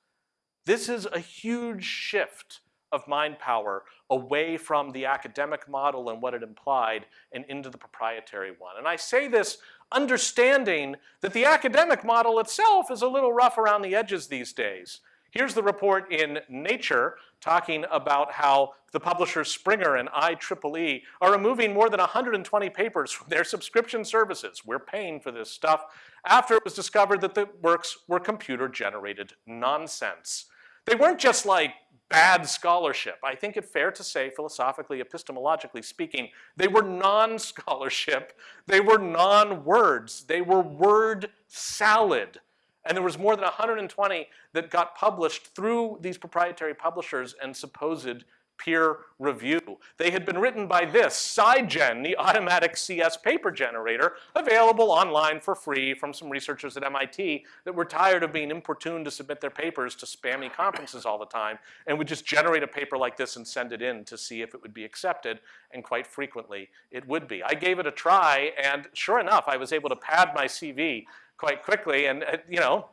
This is a huge shift of mind power away from the academic model and what it implied and into the proprietary one. And I say this understanding that the academic model itself is a little rough around the edges these days. Here's the report in Nature talking about how the publishers Springer and IEEE are removing more than 120 papers from their subscription services. We're paying for this stuff after it was discovered that the works were computer generated nonsense. They weren't just like bad scholarship. I think it's fair to say, philosophically, epistemologically speaking, they were non-scholarship. They were non-words. They were word salad. And there was more than 120 that got published through these proprietary publishers and supposed peer review. They had been written by this, SciGen, the automatic CS paper generator, available online for free from some researchers at MIT that were tired of being importuned to submit their papers to spammy conferences all the time and would just generate a paper like this and send it in to see if it would be accepted, and quite frequently it would be. I gave it a try, and sure enough, I was able to pad my CV quite quickly, and uh, you know,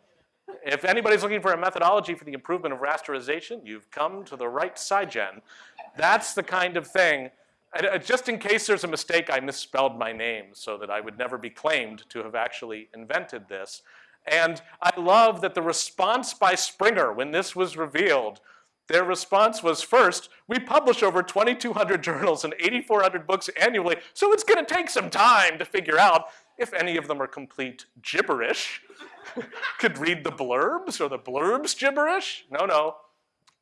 if anybody's looking for a methodology for the improvement of rasterization, you've come to the right side, SciGen. That's the kind of thing, uh, just in case there's a mistake, I misspelled my name so that I would never be claimed to have actually invented this. And I love that the response by Springer when this was revealed, their response was first, we publish over 2,200 journals and 8,400 books annually, so it's gonna take some time to figure out if any of them are complete gibberish. could read the blurbs or the blurbs gibberish. No, no.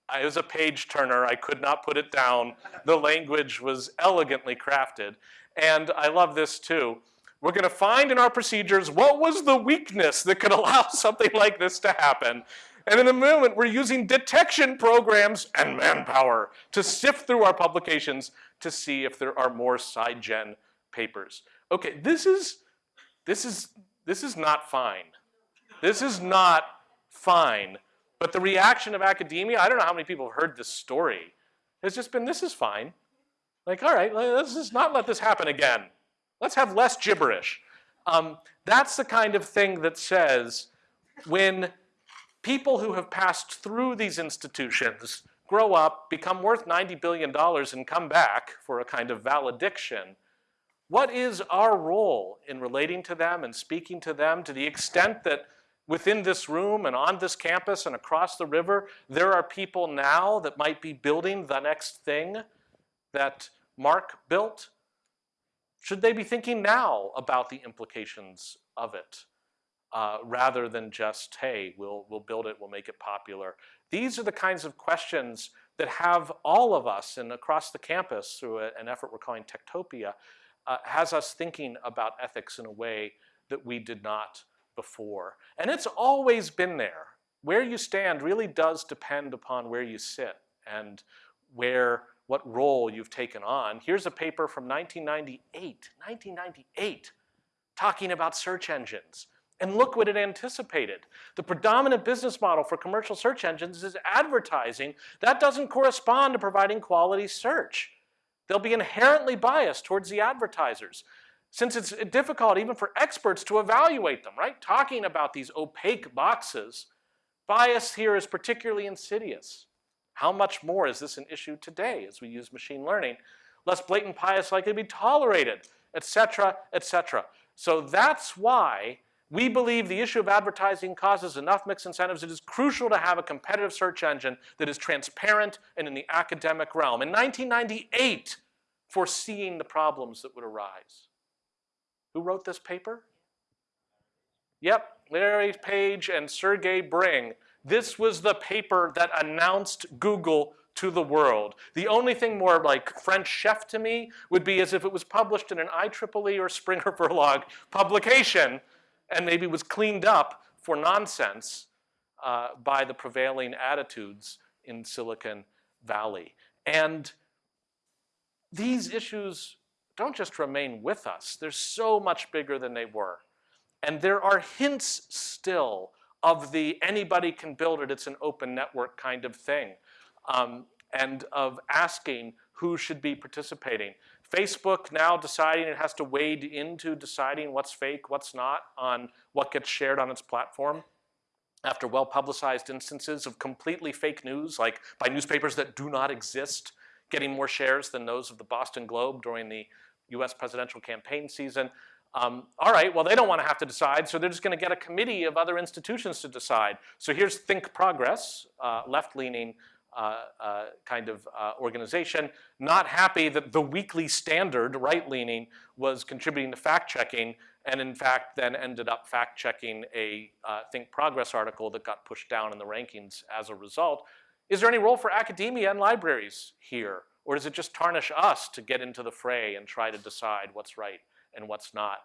I was a page turner. I could not put it down. The language was elegantly crafted. And I love this too. We're going to find in our procedures what was the weakness that could allow something like this to happen. And in a moment, we're using detection programs and manpower to sift through our publications to see if there are more SciGen papers. Okay, this is, this is, this is not fine. This is not fine. But the reaction of academia, I don't know how many people have heard this story, has just been, this is fine. Like, all right, let's just not let this happen again. Let's have less gibberish. Um, that's the kind of thing that says when people who have passed through these institutions grow up, become worth $90 billion, and come back for a kind of valediction, what is our role in relating to them and speaking to them to the extent that within this room and on this campus and across the river, there are people now that might be building the next thing that Mark built. Should they be thinking now about the implications of it? Uh, rather than just, hey, we'll, we'll build it, we'll make it popular. These are the kinds of questions that have all of us and across the campus through a, an effort we're calling Techtopia, uh, has us thinking about ethics in a way that we did not before. And it's always been there. Where you stand really does depend upon where you sit and where, what role you've taken on. Here's a paper from 1998, 1998, talking about search engines. And look what it anticipated. The predominant business model for commercial search engines is advertising. That doesn't correspond to providing quality search. They'll be inherently biased towards the advertisers since it's difficult even for experts to evaluate them, right? Talking about these opaque boxes, bias here is particularly insidious. How much more is this an issue today as we use machine learning? Less blatant bias likely to be tolerated, etc., etc. So that's why we believe the issue of advertising causes enough mixed incentives. It is crucial to have a competitive search engine that is transparent and in the academic realm. In 1998, foreseeing the problems that would arise. Who wrote this paper? Yep, Larry Page and Sergey Brin. This was the paper that announced Google to the world. The only thing more like French chef to me would be as if it was published in an IEEE or Springer Verlag publication and maybe was cleaned up for nonsense uh, by the prevailing attitudes in Silicon Valley. And these issues don't just remain with us. They're so much bigger than they were. And there are hints still of the anybody can build it, it's an open network kind of thing. Um, and of asking who should be participating. Facebook now deciding it has to wade into deciding what's fake, what's not, on what gets shared on its platform after well-publicized instances of completely fake news, like by newspapers that do not exist, getting more shares than those of the Boston Globe during the US presidential campaign season. Um, all right, well, they don't want to have to decide, so they're just going to get a committee of other institutions to decide. So here's Think Progress, uh, left-leaning kind of uh, organization, not happy that the Weekly Standard, right-leaning, was contributing to fact-checking, and in fact then ended up fact-checking a uh, Think Progress article that got pushed down in the rankings as a result. Is there any role for academia and libraries here? Or does it just tarnish us to get into the fray and try to decide what's right and what's not?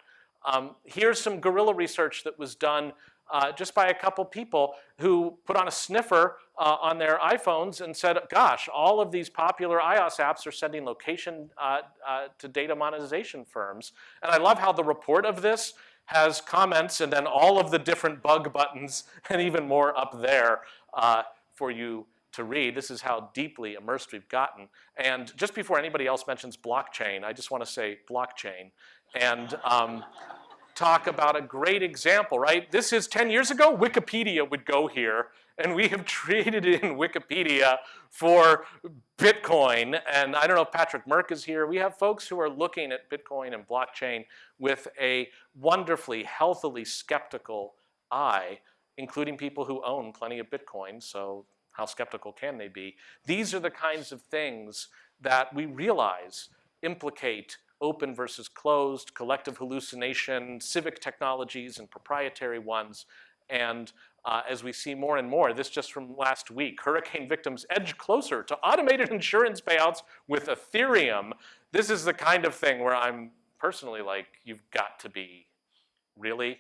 Um, here's some guerrilla research that was done uh, just by a couple people who put on a sniffer uh, on their iPhones and said, gosh, all of these popular iOS apps are sending location uh, uh, to data monetization firms. And I love how the report of this has comments and then all of the different bug buttons and even more up there uh, for you to read. This is how deeply immersed we've gotten. And just before anybody else mentions blockchain, I just want to say blockchain and um, talk about a great example, right? This is 10 years ago, Wikipedia would go here, and we have traded in Wikipedia for Bitcoin. And I don't know if Patrick Murck is here. We have folks who are looking at Bitcoin and blockchain with a wonderfully, healthily skeptical eye, including people who own plenty of Bitcoin, so how skeptical can they be? These are the kinds of things that we realize implicate open versus closed, collective hallucination, civic technologies and proprietary ones. And uh, as we see more and more, this just from last week, hurricane victims edge closer to automated insurance payouts with Ethereum. This is the kind of thing where I'm personally like, you've got to be, really?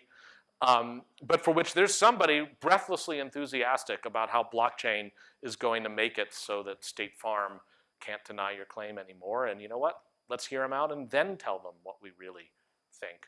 Um, but for which there's somebody breathlessly enthusiastic about how blockchain is going to make it so that State Farm can't deny your claim anymore. And you know what? Let's hear them out and then tell them what we really think.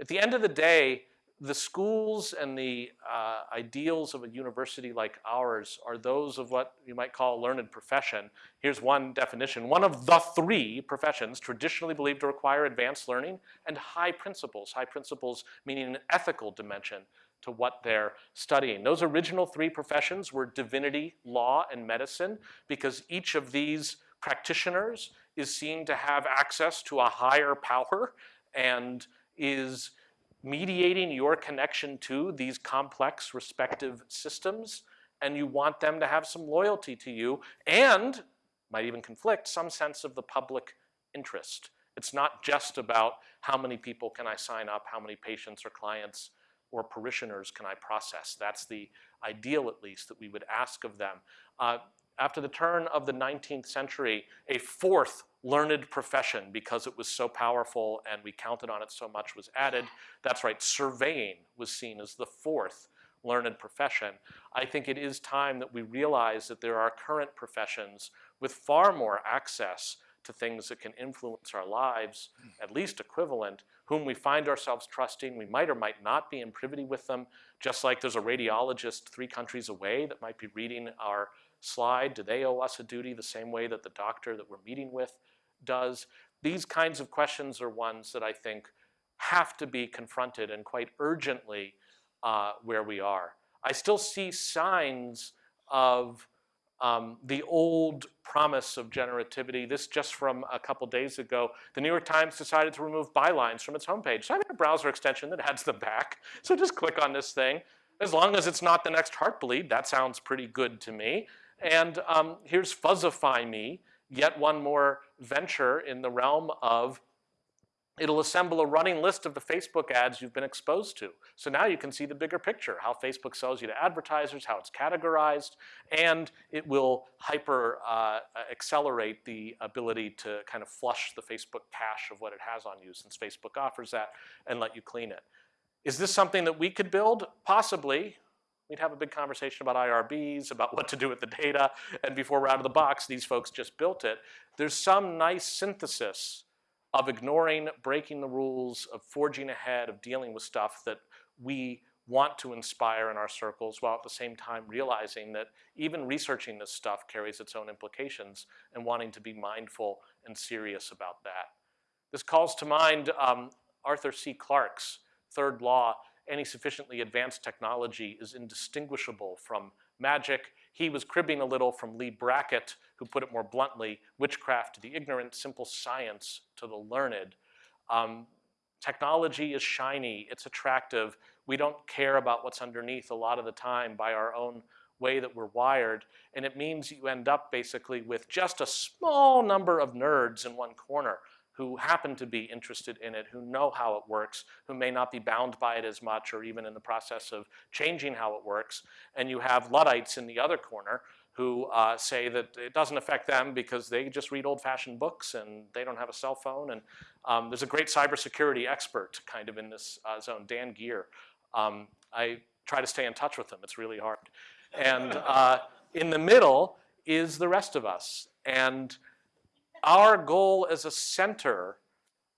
At the end of the day, the schools and the uh, ideals of a university like ours are those of what you might call a learned profession. Here's one definition. One of the three professions traditionally believed to require advanced learning and high principles. High principles meaning an ethical dimension to what they're studying. Those original three professions were divinity, law, and medicine because each of these practitioners is seen to have access to a higher power and is mediating your connection to these complex respective systems and you want them to have some loyalty to you and might even conflict some sense of the public interest. It's not just about how many people can I sign up, how many patients or clients or parishioners can I process. That's the ideal, at least, that we would ask of them. Uh, after the turn of the 19th century, a fourth learned profession, because it was so powerful and we counted on it so much, was added. That's right, surveying was seen as the fourth learned profession. I think it is time that we realize that there are current professions with far more access to things that can influence our lives, at least equivalent, whom we find ourselves trusting. We might or might not be in privity with them, just like there's a radiologist three countries away that might be reading our slide? Do they owe us a duty the same way that the doctor that we're meeting with does? These kinds of questions are ones that I think have to be confronted and quite urgently uh, where we are. I still see signs of um, the old promise of generativity. This just from a couple days ago. The New York Times decided to remove bylines from its homepage. So I have a browser extension that adds them back. So just click on this thing. As long as it's not the next Heartbleed, that sounds pretty good to me. And um, here's Fuzzify Me, yet one more venture in the realm of It'll assemble a running list of the Facebook ads you've been exposed to. So now you can see the bigger picture, how Facebook sells you to advertisers, how it's categorized, and it will hyper uh, accelerate the ability to kind of flush the Facebook cache of what it has on you since Facebook offers that and let you clean it. Is this something that we could build? Possibly. We'd have a big conversation about IRBs, about what to do with the data, and before we're out of the box, these folks just built it. There's some nice synthesis of ignoring, breaking the rules, of forging ahead, of dealing with stuff that we want to inspire in our circles while at the same time realizing that even researching this stuff carries its own implications and wanting to be mindful and serious about that. This calls to mind um, Arthur C. Clarke's third law, any sufficiently advanced technology is indistinguishable from magic. He was cribbing a little from Leigh Brackett, who put it more bluntly, witchcraft to the ignorant, simple science to the learned. Um, technology is shiny, it's attractive. We don't care about what's underneath a lot of the time by our own way that we're wired. And it means you end up basically with just a small number of nerds in one corner who happen to be interested in it, who know how it works, who may not be bound by it as much or even in the process of changing how it works. And you have Luddites in the other corner who uh, say that it doesn't affect them because they just read old-fashioned books and they don't have a cell phone. And um, there's a great cybersecurity expert kind of in this uh, zone, Dan Geer. Um, I try to stay in touch with him. It's really hard. And uh, in the middle is the rest of us. And our goal as a center,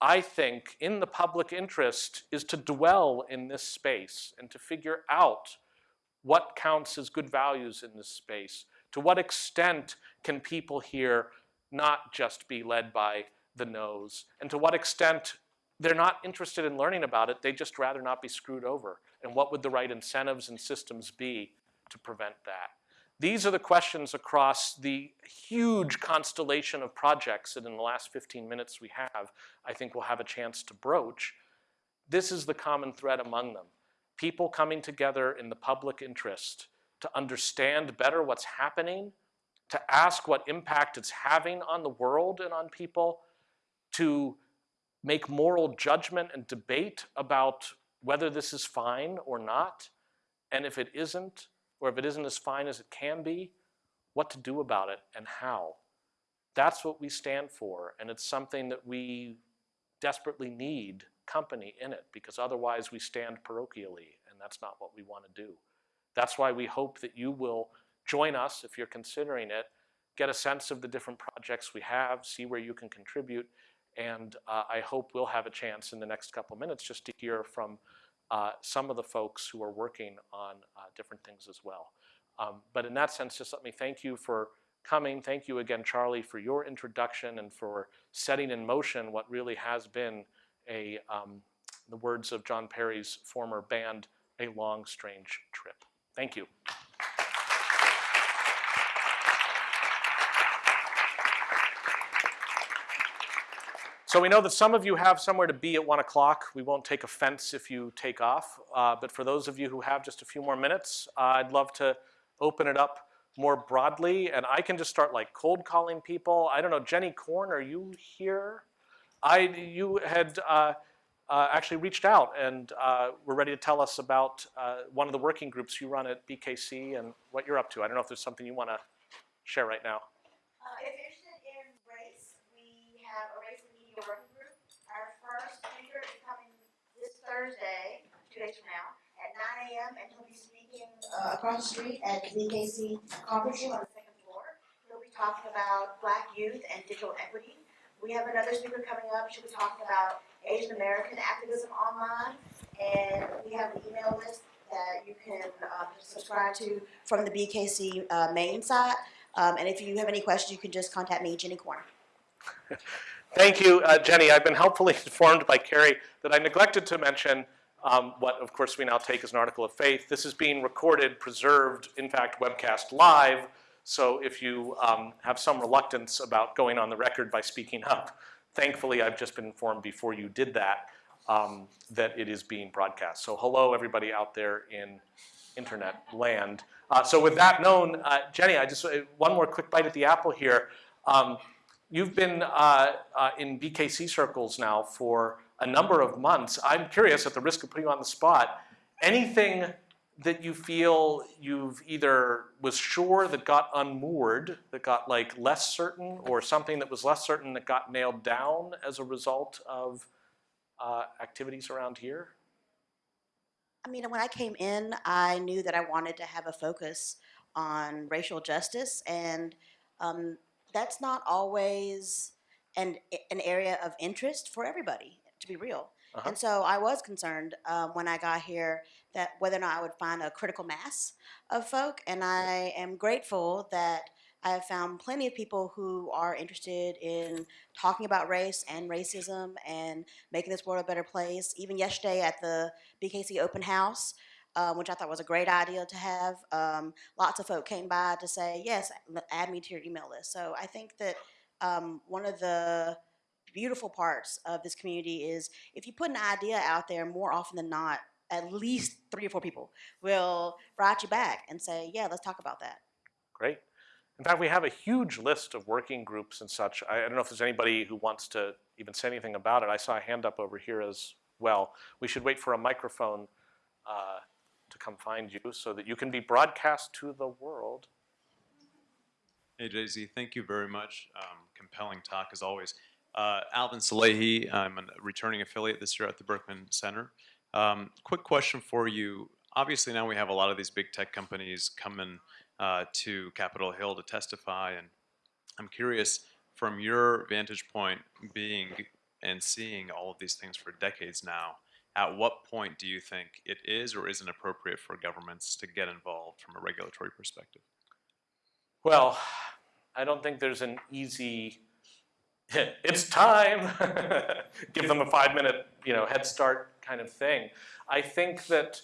I think, in the public interest is to dwell in this space and to figure out what counts as good values in this space. To what extent can people here not just be led by the nose? And to what extent they're not interested in learning about it, they just rather not be screwed over. And what would the right incentives and systems be to prevent that? These are the questions across the huge constellation of projects that in the last 15 minutes we have, I think we'll have a chance to broach. This is the common thread among them. People coming together in the public interest to understand better what's happening, to ask what impact it's having on the world and on people, to make moral judgment and debate about whether this is fine or not, and if it isn't, or if it isn't as fine as it can be, what to do about it and how. That's what we stand for, and it's something that we desperately need company in it because otherwise we stand parochially, and that's not what we want to do. That's why we hope that you will join us if you're considering it, get a sense of the different projects we have, see where you can contribute, and uh, I hope we'll have a chance in the next couple minutes just to hear from uh, some of the folks who are working on uh, different things as well. Um, but in that sense, just let me thank you for coming. Thank you again, Charlie, for your introduction and for setting in motion what really has been a, um, the words of John Perry's former band, a long, strange trip. Thank you. So we know that some of you have somewhere to be at one o'clock. We won't take offense if you take off. Uh, but for those of you who have just a few more minutes, uh, I'd love to open it up more broadly. And I can just start like cold calling people. I don't know, Jenny Korn, are you here? I, you had uh, uh actually reached out and uh, were ready to tell us about uh, one of the working groups you run at BKC and what you're up to. I don't know if there's something you want to share right now. Uh, if you're interested in race, we have a race and media working group. Our first speaker is coming this Thursday, two days from now, at nine AM, and he'll be speaking, uh, across the street at the BKC conference room on the second floor. He'll be talking about black youth and digital equity. We have another speaker coming up, she'll be talking about Asian American activism online. And we have an email list that you can, um, subscribe to from the BKC, uh, main site. Um, and if you have any questions, you can just contact me, Jenny Korn. Thank you, uh, Jenny. I've been helpfully informed by Carrie that I neglected to mention um, what, of course, we now take as an article of faith. This is being recorded, preserved, in fact, webcast live. So if you um, have some reluctance about going on the record by speaking up, thankfully, I've just been informed before you did that um, that it is being broadcast. So hello, everybody out there in internet land. Uh, so with that known, uh, Jenny, I just uh, one more quick bite at the apple here. You've been uh, uh, in BKC circles now for a number of months. I'm curious, at the risk of putting you on the spot, anything that you feel you've either was sure that got unmoored, that got like less certain, or something that was less certain that got nailed down as a result of uh, activities around here? I mean, when I came in, I knew that I wanted to have a focus on racial justice, and um, that's not always an, an area of interest for everybody, to be real. Uh-huh. And so I was concerned um, when I got here that whether or not I would find a critical mass of folk. And I am grateful that I have found plenty of people who are interested in talking about race and racism and making this world a better place. Even yesterday at the BKC open house, um, which I thought was a great idea to have, um, lots of folk came by to say, yes, add me to your email list. So I think that um, one of the beautiful parts of this community is if you put an idea out there more often than not, at least three or four people will write you back and say, yeah, let's talk about that. Great. In fact, we have a huge list of working groups and such. I, I don't know if there's anybody who wants to even say anything about it. I saw a hand up over here as well. We should wait for a microphone uh, come find you so that you can be broadcast to the world. Hey, JZ, thank you very much. Um, compelling talk as always. Uh, Alvin Salehi, I'm a returning affiliate this year at the Berkman Center. Um, quick question for you. Obviously now we have a lot of these big tech companies coming uh, to Capitol Hill to testify, and I'm curious from your vantage point, being and seeing all of these things for decades now, at what point do you think it is or isn't appropriate for governments to get involved from a regulatory perspective? Well, I don't think there's an easy, it's time, give them a five minute, you know, head start kind of thing. I think that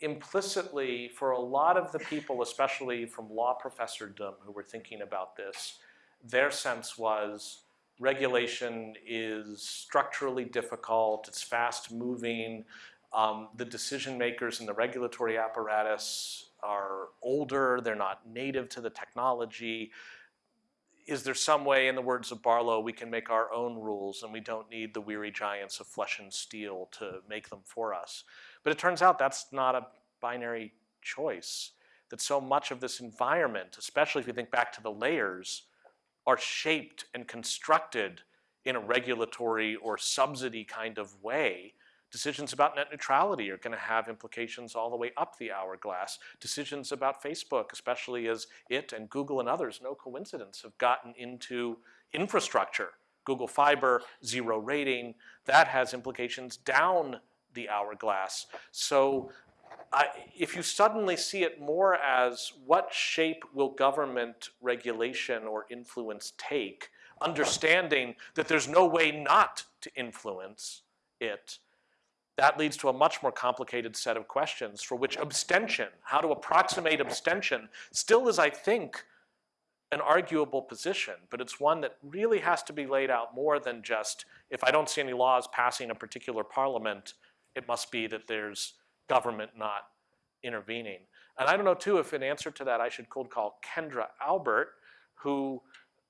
implicitly for a lot of the people, especially from law professordom who were thinking about this, their sense was regulation is structurally difficult, it's fast moving, um, the decision makers in the regulatory apparatus are older, they're not native to the technology. Is there some way, in the words of Barlow, we can make our own rules and we don't need the weary giants of flesh and steel to make them for us? But it turns out that's not a binary choice. That so much of this environment, especially if you think back to the layers, are shaped and constructed in a regulatory or subsidy kind of way. Decisions about net neutrality are going to have implications all the way up the hourglass. Decisions about Facebook, especially as it and Google and others, no coincidence, have gotten into infrastructure. Google Fiber, zero rating, that has implications down the hourglass. So I, if you suddenly see it more as what shape will government regulation or influence take, understanding that there's no way not to influence it, that leads to a much more complicated set of questions for which abstention, how to approximate abstention, still is, I think, an arguable position, but it's one that really has to be laid out more than just, if I don't see any laws passing a particular parliament, it must be that there's government not intervening. And I don't know too if in answer to that I should cold call Kendra Albert, who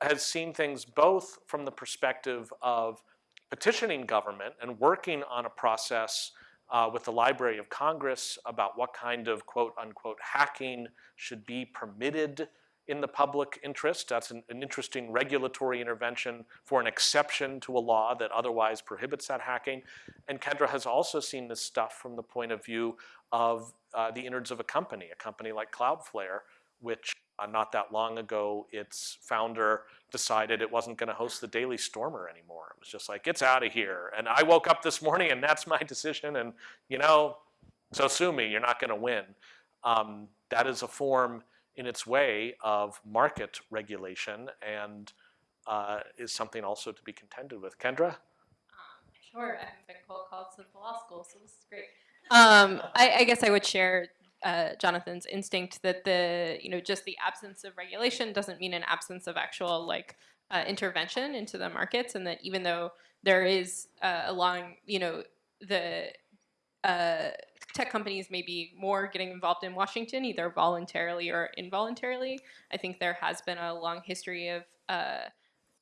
has seen things both from the perspective of petitioning government and working on a process uh, with the Library of Congress about what kind of quote unquote hacking should be permitted in the public interest. That's an, an, interesting regulatory intervention for an exception to a law that otherwise prohibits that hacking. And Kendra has also seen this stuff from the point of view of uh, the innards of a company, a company like Cloudflare, which uh, not that long ago, its founder decided it wasn't gonna host the Daily Stormer anymore. It was just like, it's out of here. And I woke up this morning and that's my decision and you know, so sue me, you're not gonna win. Um, that is a form in its way of market regulation and uh, is something also to be contended with. Kendra? Um, sure, I haven't been cold called since the law school, so this is great. Um, I, I, guess I would share uh, Jonathan's instinct that the, you know, just the absence of regulation doesn't mean an absence of actual like uh, intervention into the markets, and that even though there is uh, along, you know, the uh, tech companies may be more getting involved in Washington, either voluntarily or involuntarily. I think there has been a long history of uh,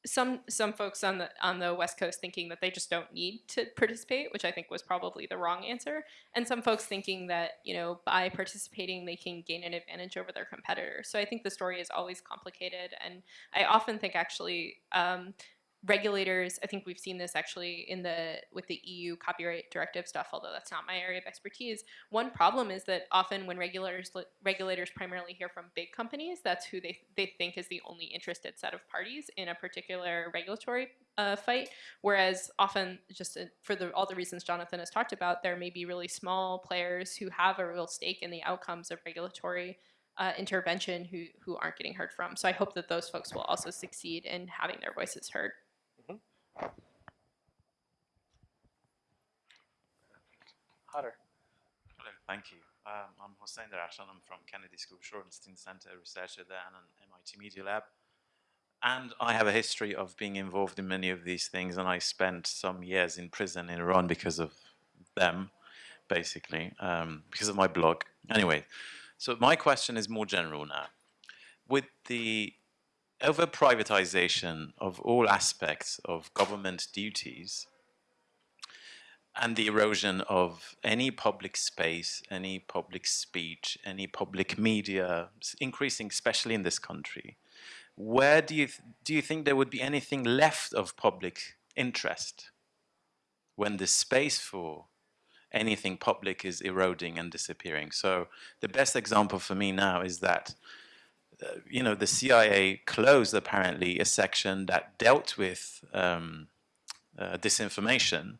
some some folks on the on the West Coast thinking that they just don't need to participate, which I think was probably the wrong answer, and some folks thinking that you know by participating they can gain an advantage over their competitors. So I think the story is always complicated, and I often think actually. Um, regulators, I think we've seen this actually in the with the EU copyright directive stuff, although that's not my area of expertise. One problem is that often when regulators regulators primarily hear from big companies, that's who they they think is the only interested set of parties in a particular regulatory uh, fight. Whereas often, just uh, for the all the reasons Jonathan has talked about, there may be really small players who have a real stake in the outcomes of regulatory uh, intervention who, who aren't getting heard from. So I hope that those folks will also succeed in having their voices heard. Hutter. Hello, thank you. Um, I'm Hossein Derakhshan. I'm from Kennedy School Shorenstein Center, researcher there, and an MIT Media Lab. And I have a history of being involved in many of these things, and I spent some years in prison in Iran because of them, basically, um, because of my blog. Anyway, so my question is more general now. With the over privatization of all aspects of government duties, and the erosion of any public space, any public speech, any public media, increasing especially in this country. Where do you do you think there would be anything left of public interest when the space for anything public is eroding and disappearing? So the best example for me now is that you know the CIA closed apparently a section that dealt with um, uh, disinformation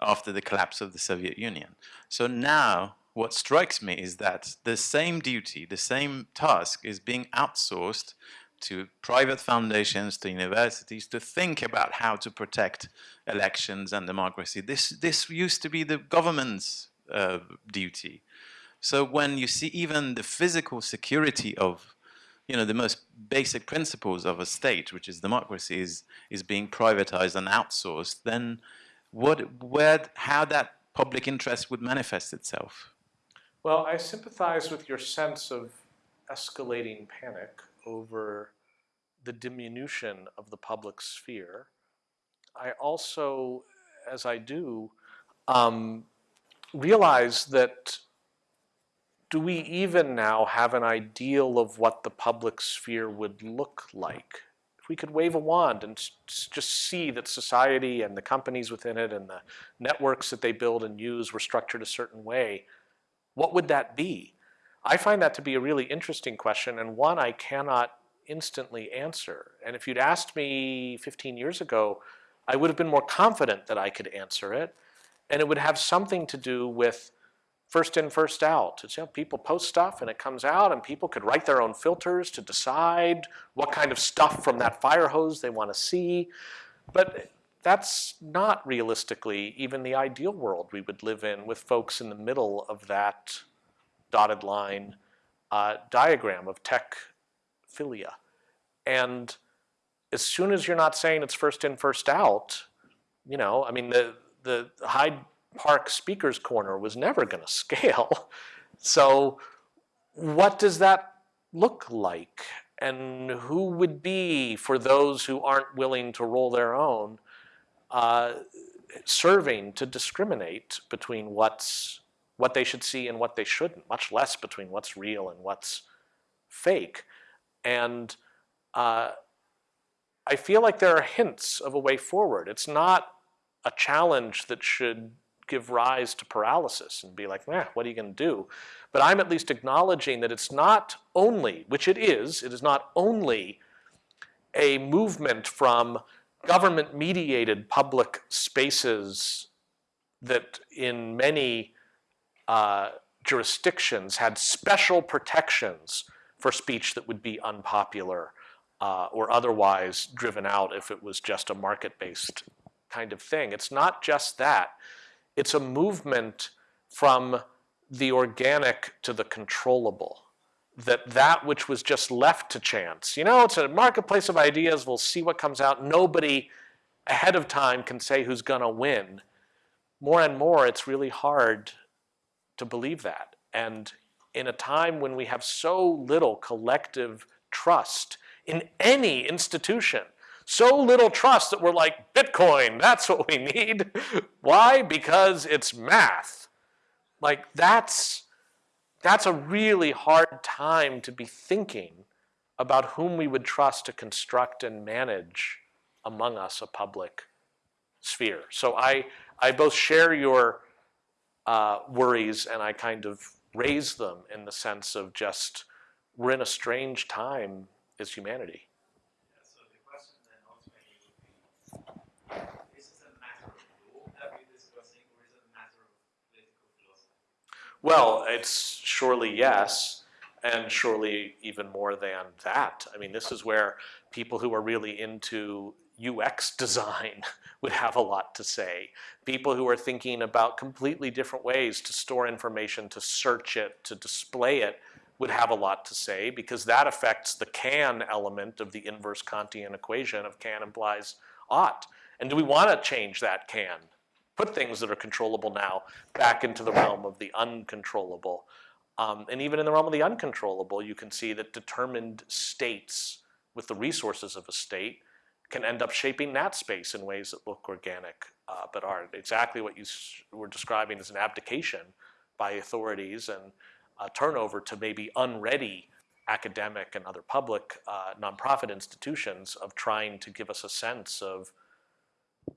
after the collapse of the Soviet Union. So now what strikes me is that the same duty, the same task is being outsourced to private foundations, to universities, to think about how to protect elections and democracy. This, this used to be the government's uh, duty. So when you see even the physical security of you know, the most basic principles of a state, which is democracy, is, is being privatized and outsourced, then what, where, how that public interest would manifest itself. Well, I sympathize with your sense of escalating panic over the diminution of the public sphere. I also, as I do, um, realize that do we even now have an ideal of what the public sphere would look like? If we could wave a wand and just see that society and the companies within it and the networks that they build and use were structured a certain way, what would that be? I find that to be a really interesting question and one I cannot instantly answer. And if you'd asked me 15 years ago, I would have been more confident that I could answer it. And it would have something to do with first in, first out. It's, you know, people post stuff and it comes out and people could write their own filters to decide what kind of stuff from that fire hose they want to see. But that's not realistically even the ideal world we would live in with folks in the middle of that dotted line uh, diagram of tech philia. And as soon as you're not saying it's first in, first out, you know, I mean, the, the Hyde Park Speaker's Corner was never going to scale. So, what does that look like? And who would be, for those who aren't willing to roll their own, uh, serving to discriminate between what's what they should see and what they shouldn't, much less between what's real and what's fake. And uh, I feel like there are hints of a way forward. It's not a challenge that should give rise to paralysis and be like, eh, what are you going to do? But I'm at least acknowledging that it's not only, which it is, it is not only a movement from government mediated public spaces that in many uh, jurisdictions had special protections for speech that would be unpopular uh, or otherwise driven out if it was just a market-based kind of thing. It's not just that. It's a movement from the organic to the controllable. That that which was just left to chance, you know, it's a marketplace of ideas, we'll see what comes out. Nobody ahead of time can say who's gonna win. More and more, it's really hard to believe that. And in a time when we have so little collective trust in any institution, so little trust that we're like, Bitcoin, that's what we need. Why? Because it's math. Like that's, that's a really hard time to be thinking about whom we would trust to construct and manage among us a public sphere. So I, I both share your uh, worries and I kind of raise them in the sense of just we're in a strange time as humanity. So the question then ultimately would be, is it a matter of law that we're discussing, or is it a matter of political philosophy? Well, it's surely yes, and surely even more than that. I mean, this is where people who are really into UX design would have a lot to say. People who are thinking about completely different ways to store information, to search it, to display it, would have a lot to say because that affects the can element of the inverse Kantian equation of can implies ought. And do we want to change that can? Put things that are controllable now back into the realm of the uncontrollable. Um, and even in the realm of the uncontrollable, you can see that determined states with the resources of a state can end up shaping that space in ways that look organic uh, but aren't. Exactly what you were describing as an abdication by authorities and a turnover to maybe unready academic and other public uh, nonprofit institutions of trying to give us a sense of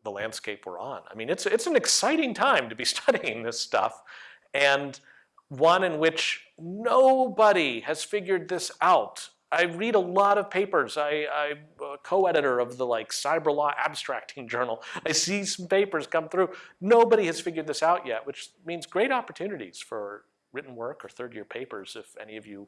the landscape we're on. I mean, it's, it's an exciting time to be studying this stuff and one in which nobody has figured this out. I read a lot of papers. I, I'm a uh, co-editor of the like cyber law abstracting journal. I see some papers come through. Nobody has figured this out yet, which means great opportunities for written work or third year papers if any of you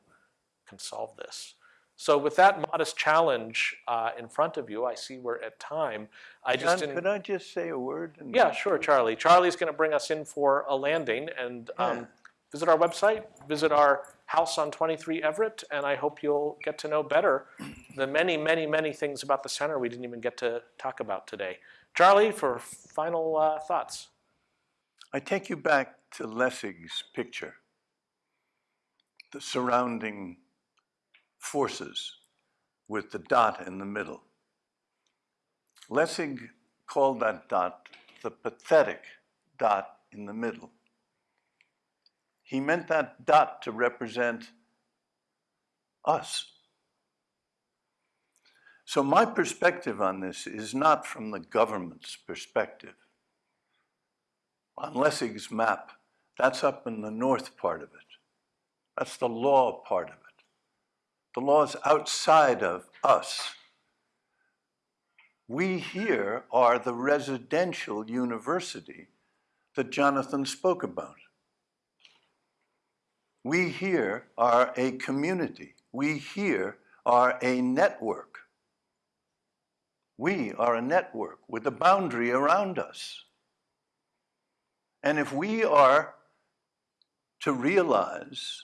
can solve this. So with that modest challenge uh, in front of you, I see we're at time. I just John, could I just say a word? Yeah, sure, Charlie. Charlie's going to bring us in for a landing and um, Yeah. visit our website, visit our house on 23 Everett, and I hope you'll get to know better the many, many, many things about the center we didn't even get to talk about today. Charlie, for final uh, thoughts. I take you back to Lessig's picture, the surrounding forces with the dot in the middle. Lessig called that dot the pathetic dot in the middle. He meant that dot to represent us. So my perspective on this is not from the government's perspective on Lessig's map, that's up in the north part of it. That's the law part of it. The laws outside of us. We here are the residential university that Jonathan spoke about. We here are a community. We here are a network. We are a network with a boundary around us. And if we are to realize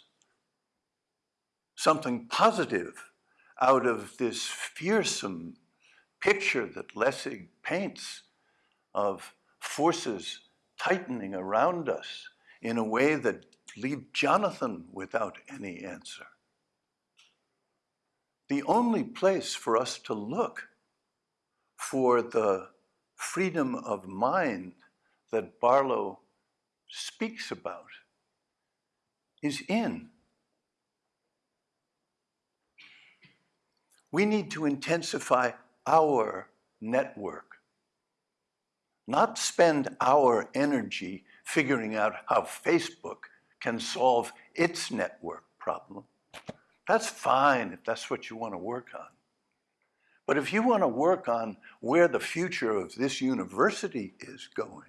something positive out of this fearsome picture that Lessig paints of forces tightening around us in a way that leave Jonathan without any answer. The only place for us to look for the freedom of mind that Barlow speaks about is in. We need to intensify our network, not spend our energy figuring out how Facebook can solve its network problem. That's fine if that's what you want to work on. But if you want to work on where the future of this university is going,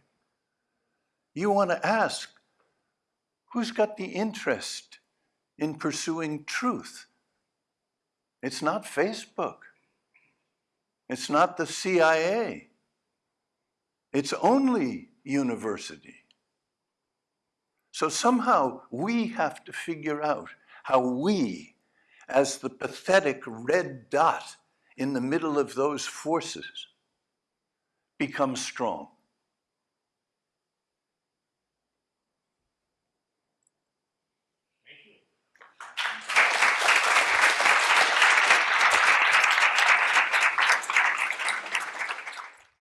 you want to ask, who's got the interest in pursuing truth? It's not Facebook. It's not the CIA. It's only university. So somehow we have to figure out how we, as the pathetic red dot in the middle of those forces, become strong.